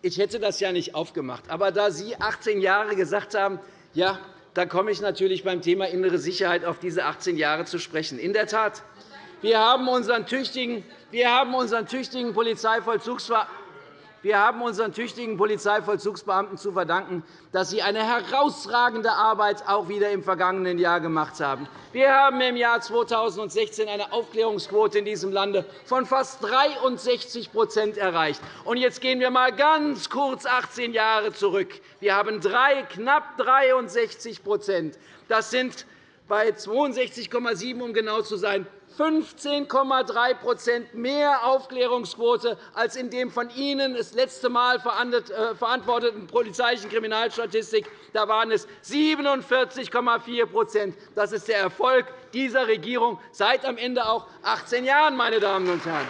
ich hätte das ja nicht aufgemacht. Aber da Sie 18 Jahre gesagt haben, ja, da komme ich natürlich beim Thema innere Sicherheit auf diese 18 Jahre zu sprechen. In der Tat, wir haben unseren tüchtigen, wir haben unseren tüchtigen Polizeivollzugsbeamten wir haben unseren tüchtigen Polizeivollzugsbeamten zu verdanken, dass sie eine herausragende Arbeit auch wieder im vergangenen Jahr gemacht haben. Wir haben im Jahr 2016 eine Aufklärungsquote in diesem Lande von fast 63% erreicht. Jetzt gehen wir einmal ganz kurz 18 Jahre zurück. Wir haben drei, knapp 63% Das sind bei 62,7 um genau zu sein, 15,3% mehr Aufklärungsquote als in dem von Ihnen das letzte Mal äh, verantworteten polizeilichen Kriminalstatistik. Da waren es 47,4% Das ist der Erfolg dieser Regierung seit am Ende auch 18 Jahren, meine Damen und Herren.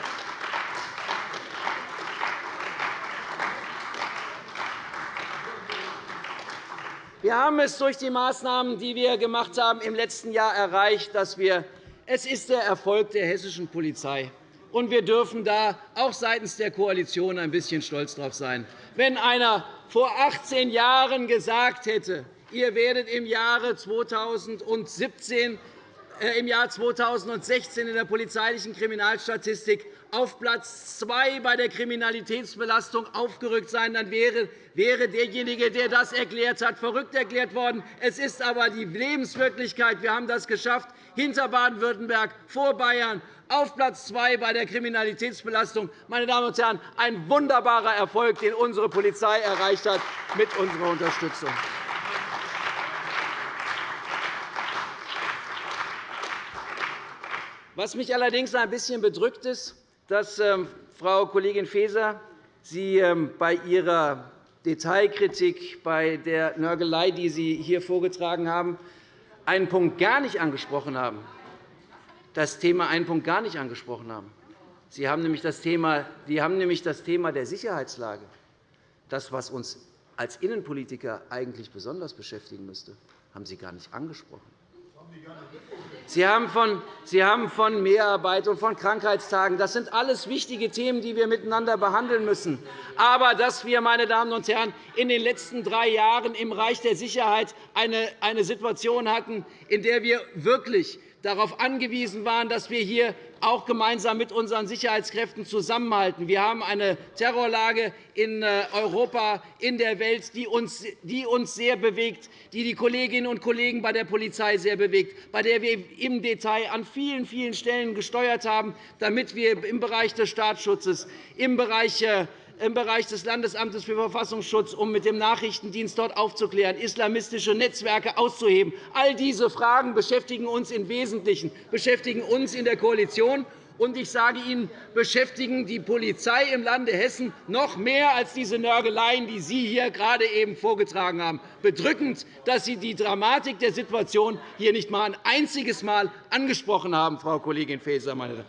Wir haben es durch die Maßnahmen, die wir gemacht haben, im letzten Jahr erreicht, dass wir es ist der Erfolg der hessischen Polizei. Und wir dürfen da auch seitens der Koalition ein bisschen stolz darauf sein. Wenn einer vor 18 Jahren gesagt hätte, ihr werdet im Jahre 2017 äh, im Jahr 2016 in der polizeilichen Kriminalstatistik auf Platz zwei bei der Kriminalitätsbelastung aufgerückt sein, dann wäre derjenige, der das erklärt hat, verrückt erklärt worden. Es ist aber die Lebenswirklichkeit. Wir haben das geschafft, hinter Baden-Württemberg, vor Bayern, auf Platz zwei bei der Kriminalitätsbelastung. Meine Damen und Herren, ein wunderbarer Erfolg, den unsere Polizei erreicht hat mit unserer Unterstützung. Was mich allerdings ein bisschen bedrückt, ist, dass ähm, Frau Kollegin Faeser Sie ähm, bei Ihrer Detailkritik, bei der Nörgelei, die Sie hier vorgetragen haben, einen Punkt gar nicht angesprochen haben. Das Thema einen Punkt gar nicht angesprochen haben. Sie haben nämlich das Thema, Sie haben nämlich das Thema der Sicherheitslage, das, was uns als Innenpolitiker eigentlich besonders beschäftigen müsste, haben Sie gar nicht angesprochen. Sie haben von, Sie haben von Mehrarbeit und von Krankheitstagen. Das sind alles wichtige Themen, die wir miteinander behandeln müssen. Aber dass wir, meine Damen und Herren, in den letzten drei Jahren im Bereich der Sicherheit eine Situation hatten, in der wir wirklich darauf angewiesen waren, dass wir hier auch gemeinsam mit unseren Sicherheitskräften zusammenhalten. Wir haben eine Terrorlage in äh, Europa, in der Welt, die uns sehr bewegt, die die Kolleginnen und Kollegen bei der Polizei sehr bewegt, bei der wir im Detail an vielen, vielen Stellen gesteuert haben, damit wir im Bereich des Staatsschutzes, im Bereich äh, im Bereich des Landesamtes für Verfassungsschutz, um mit dem Nachrichtendienst dort aufzuklären, islamistische Netzwerke auszuheben. All diese Fragen beschäftigen uns im Wesentlichen, beschäftigen uns in der Koalition. Und ich sage Ihnen, beschäftigen die Polizei im Lande Hessen noch mehr als diese Nörgeleien, die Sie hier gerade eben vorgetragen haben. Bedrückend, dass Sie die Dramatik der Situation hier nicht einmal ein einziges Mal angesprochen haben, Frau Kollegin Faeser. Meine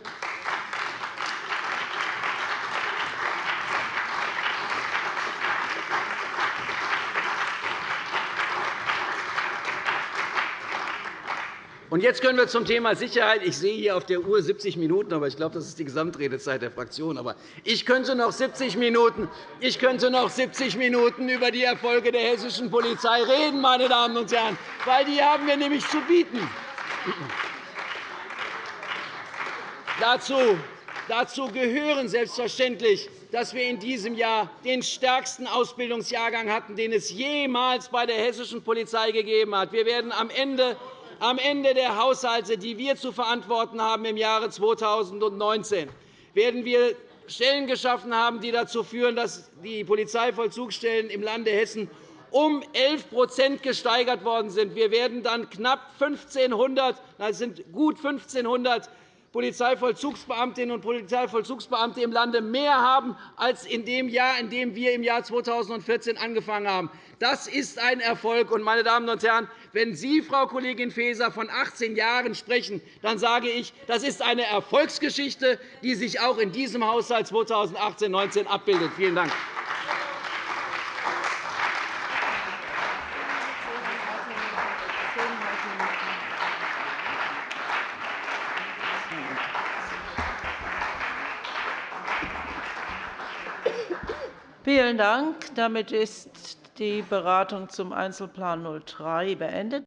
Und jetzt können wir zum Thema Sicherheit. Ich sehe hier auf der Uhr 70 Minuten, aber ich glaube, das ist die Gesamtredezeit der Fraktion. Aber ich könnte noch 70 Minuten, ich könnte noch 70 Minuten über die Erfolge der hessischen Polizei reden, meine Damen und Herren, weil die haben wir nämlich zu bieten. Dazu Dazu gehören selbstverständlich, dass wir in diesem Jahr den stärksten Ausbildungsjahrgang hatten, den es jemals bei der hessischen Polizei gegeben hat. Wir werden am Ende am Ende der Haushalte, die wir zu verantworten haben im Jahre 2019, werden wir Stellen geschaffen haben, die dazu führen, dass die Polizeivollzugsstellen im Lande Hessen um 11% gesteigert worden sind. Wir werden dann knapp 1.500, das sind gut 1.500 Polizeivollzugsbeamtinnen und Polizeivollzugsbeamte im Lande mehr haben als in dem Jahr, in dem wir im Jahr 2014 angefangen haben. Das ist ein Erfolg. meine Damen und Herren, wenn Sie, Frau Kollegin Faeser, von 18 Jahren sprechen, dann sage ich, das ist eine Erfolgsgeschichte, die sich auch in diesem Haushalt 2018-19 abbildet. Vielen Dank. Vielen Dank. Damit ist die Beratung zum Einzelplan 03 beendet.